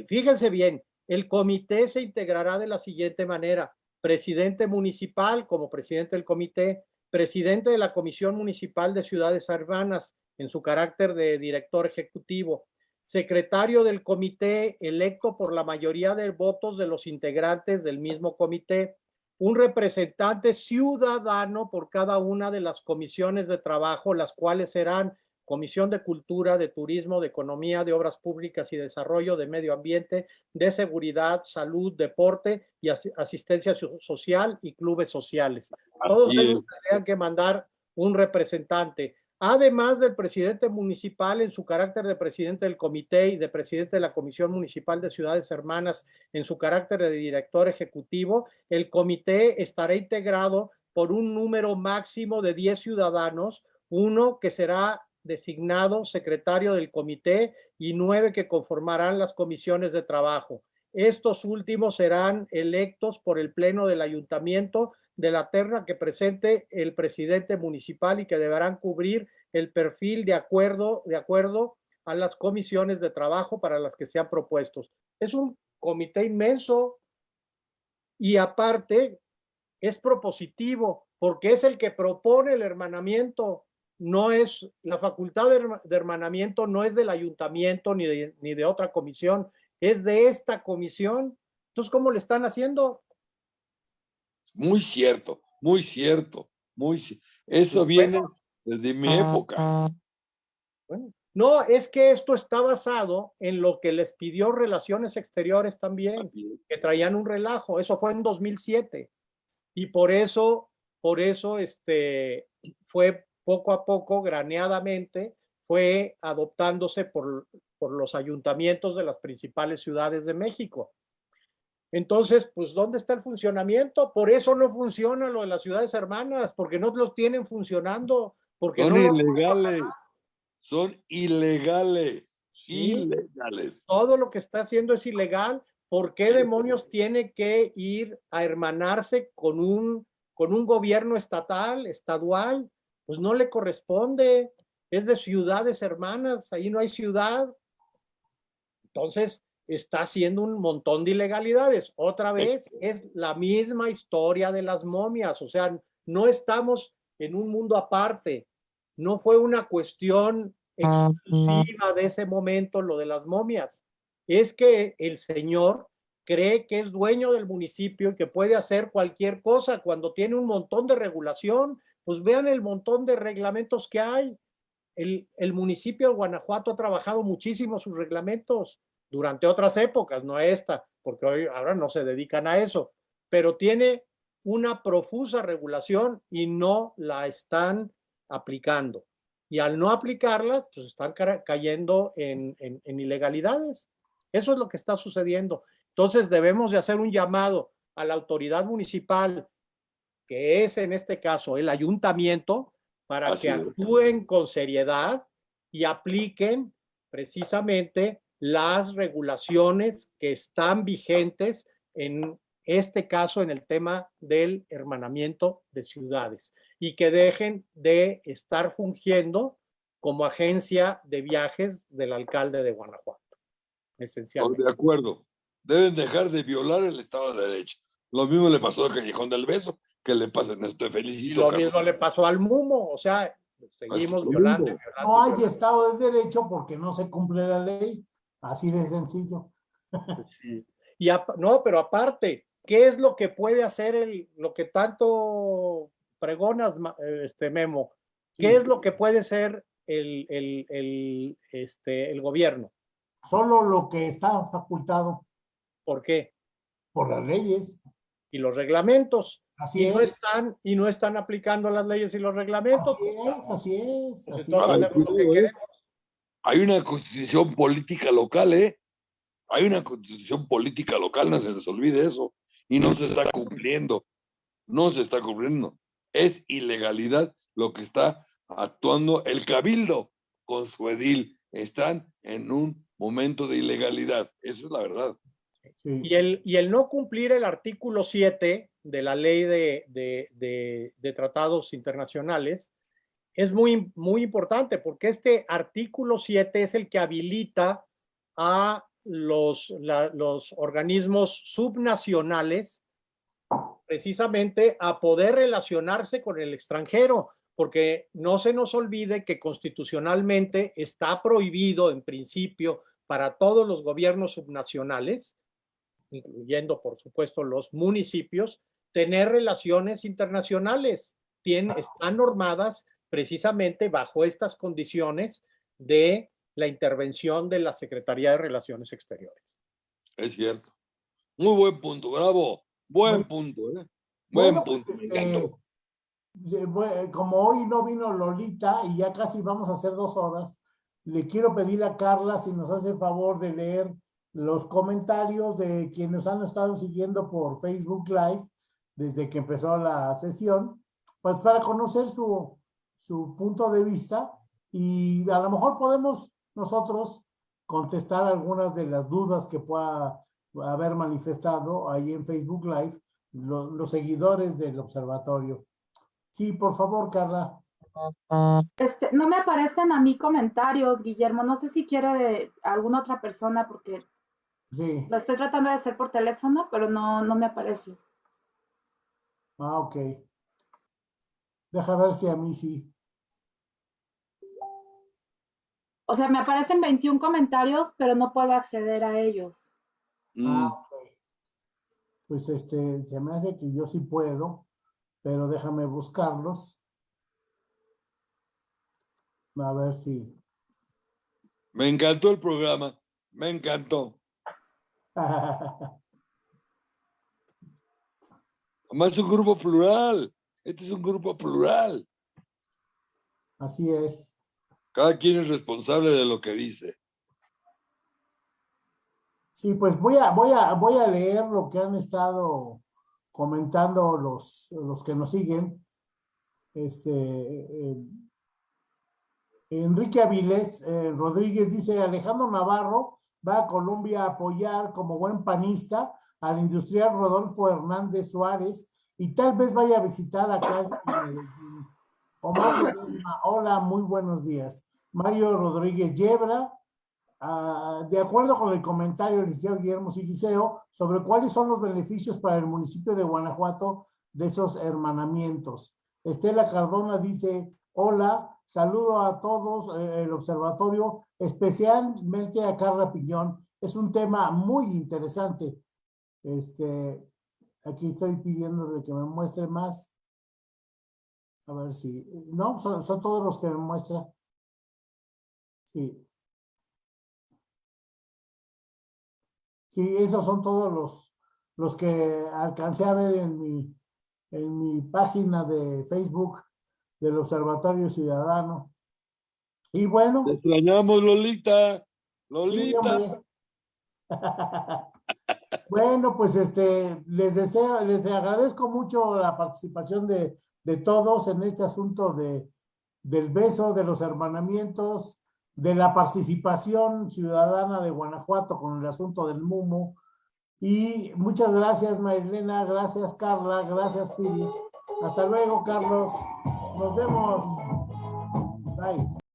fíjense bien, el comité se integrará de la siguiente manera. Presidente municipal como presidente del comité, presidente de la Comisión Municipal de Ciudades Hermanas, en su carácter de director ejecutivo, secretario del comité electo por la mayoría de votos de los integrantes del mismo comité, un representante ciudadano por cada una de las comisiones de trabajo, las cuales serán Comisión de Cultura, de Turismo, de Economía, de Obras Públicas y Desarrollo, de Medio Ambiente, de Seguridad, Salud, Deporte y Asistencia Social y Clubes Sociales. Todos ellos tendrían que mandar un representante además del presidente municipal en su carácter de presidente del comité y de presidente de la Comisión Municipal de Ciudades Hermanas en su carácter de director ejecutivo, el comité estará integrado por un número máximo de 10 ciudadanos, uno que será designado secretario del comité y nueve que conformarán las comisiones de trabajo. Estos últimos serán electos por el Pleno del Ayuntamiento de la terna que presente el presidente municipal y que deberán cubrir el perfil de acuerdo, de acuerdo a las comisiones de trabajo para las que sean propuestos. Es un comité inmenso y aparte es propositivo. porque es el que propone el hermanamiento. No es, la facultad de, herma- de hermanamiento no es del ayuntamiento ni de, ni de otra comisión, es de esta comisión. Entonces, ¿cómo le están haciendo? Muy cierto, muy cierto, muy Eso Pues viene desde mi época. Bueno, no, es que esto está basado en lo que les pidió Relaciones Exteriores también. que traían un relajo. Eso fue en 2007. Y por eso, por eso, este, fue poco a poco, graneadamente, fue adoptándose por, por los ayuntamientos de las principales ciudades de México. Entonces, pues, ¿dónde está el funcionamiento? Por eso no funciona lo de las ciudades hermanas, porque no lo tienen funcionando, porque Son no ilegales. Son ilegales. Sí. Ilegales. todo lo que está haciendo es ilegal. ¿Por qué demonios tiene que ir a hermanarse con un, con un gobierno estatal, estadual? Pues no le corresponde. Es de ciudades hermanas, ahí no hay ciudad. Entonces, está haciendo un montón de ilegalidades. Otra vez, es la misma historia de las momias. O sea, no estamos en un mundo aparte. No fue una cuestión exclusiva de ese momento lo de las momias. Es que el señor cree que es dueño del municipio y que puede hacer cualquier cosa cuando tiene un montón de regulación. Pues vean el montón de reglamentos que hay. El, el municipio de Guanajuato ha trabajado muchísimo sus reglamentos durante otras épocas, no esta, porque hoy ahora no se dedican a eso, pero tiene una profusa regulación y no la están aplicando. Y al no aplicarla, pues están ca- cayendo en, en- en ilegalidades. Eso es lo que está sucediendo. Entonces debemos de hacer un llamado a la autoridad municipal, que es en este caso el ayuntamiento, para Así que es. actúen con seriedad y apliquen precisamente las regulaciones que están vigentes en este caso en el tema del hermanamiento de ciudades y que dejen de estar fungiendo como agencia de viajes del alcalde de Guanajuato. Esencialmente. de acuerdo. Deben dejar de violar el Estado de Derecho. Lo mismo le pasó a Callejón del Beso, que le pasen esto. Te Y felicito. lo Carlos. mismo le pasó al Mumo, o sea, seguimos violando. No hay. Estado de Derecho porque no se cumple la ley. Así de sencillo. Sí. Y no, pero aparte, ¿qué es lo que puede hacer el, lo que tanto pregonas, este Memo? ¿Qué Sí. es lo que puede ser el, el, el, este, el gobierno? Solo lo que está facultado ¿Por qué? por las leyes. Y los reglamentos. Así Y no es. están, y no están aplicando las leyes y los reglamentos. Así es, así es. Pues así entonces es. hacemos lo que Ay, queremos. Hay una constitución política local, ¿eh? Hay una constitución política local, no se les olvide eso. Y no se está cumpliendo. No se está cumpliendo. Es ilegalidad lo que está actuando el cabildo con su edil. Están en un momento de ilegalidad. Eso es la verdad. Y el, y el no cumplir el artículo 7 de la ley de, de- de- de tratados internacionales es muy, muy importante porque este artículo 7 es el que habilita a los, los organismos subnacionales precisamente a poder relacionarse con el extranjero, porque no se nos olvide que constitucionalmente está prohibido en principio para todos los gobiernos subnacionales incluyendo por supuesto los municipios, tener relaciones internacionales. Tien- están normadas precisamente bajo estas condiciones de la intervención de la Secretaría de Relaciones Exteriores. Es cierto. Muy buen punto, bravo. Buen Muy- punto, ¿eh? Buen Bueno, pues, punto. me este, bue- como hoy no vino Lolita y ya casi vamos a hacer dos horas, le quiero pedir a Carla si nos hace el favor de leer los comentarios de quienes han estado siguiendo por Facebook Live desde que empezó la sesión, pues para conocer su, su punto de vista y a lo mejor podemos nosotros contestar algunas de las dudas que pueda haber manifestado ahí en Facebook Live lo- los seguidores del observatorio. Sí, por favor, Carla. Este, no me aparecen a mí comentarios, Guillermo. No sé si quiere de alguna otra persona porque Sí. lo estoy tratando de hacer por teléfono, pero no, no me aparece. Ah, ok. Deja ver si a mí sí. O sea, me aparecen 21 comentarios, pero no puedo acceder a ellos. Mm, Ah, ok. Pues este, se me hace que yo sí puedo, pero déjame buscarlos. A ver si. Me encantó el programa. Me encantó. Además es un grupo plural. Este es un grupo plural. Así es. Cada quien es responsable de lo que dice. Sí, pues voy a, voy a, voy a leer lo que han estado comentando los, los que nos siguen. Este, eh, Enrique Avilés eh, Rodríguez dice, Alejandro Navarro va a Colombia a apoyar como buen panista al industrial Rodolfo Hernández Suárez y tal vez vaya a visitar acá. Omar hola, muy buenos días. Mario Rodríguez Yebra, ah, de acuerdo con el comentario del licenciado Guillermo Sigiseo sobre cuáles son los beneficios para el municipio de Guanajuato de esos hermanamientos. Estela Cardona dice, hola, saludo a todos, eh, el observatorio, especialmente a Carla Piñón. Es un tema muy interesante. Este, aquí estoy pidiéndole que me muestre más. A ver si, no, son, son todos los que me muestra. Sí. Sí, esos son todos los, los que alcancé a ver en mi, en mi página de Facebook del Observatorio Ciudadano. Y bueno, Te extrañamos, Lolita. sí, Lolita. hombre. Bueno, pues este, les deseo, les agradezco mucho la participación de, de todos en este asunto de, del beso, de los hermanamientos, de la participación ciudadana de Guanajuato con el asunto del MUMO. Y muchas gracias, Marilena, gracias, Carla, gracias, Pili. Hasta luego, Carlos. Nos vemos. Bye.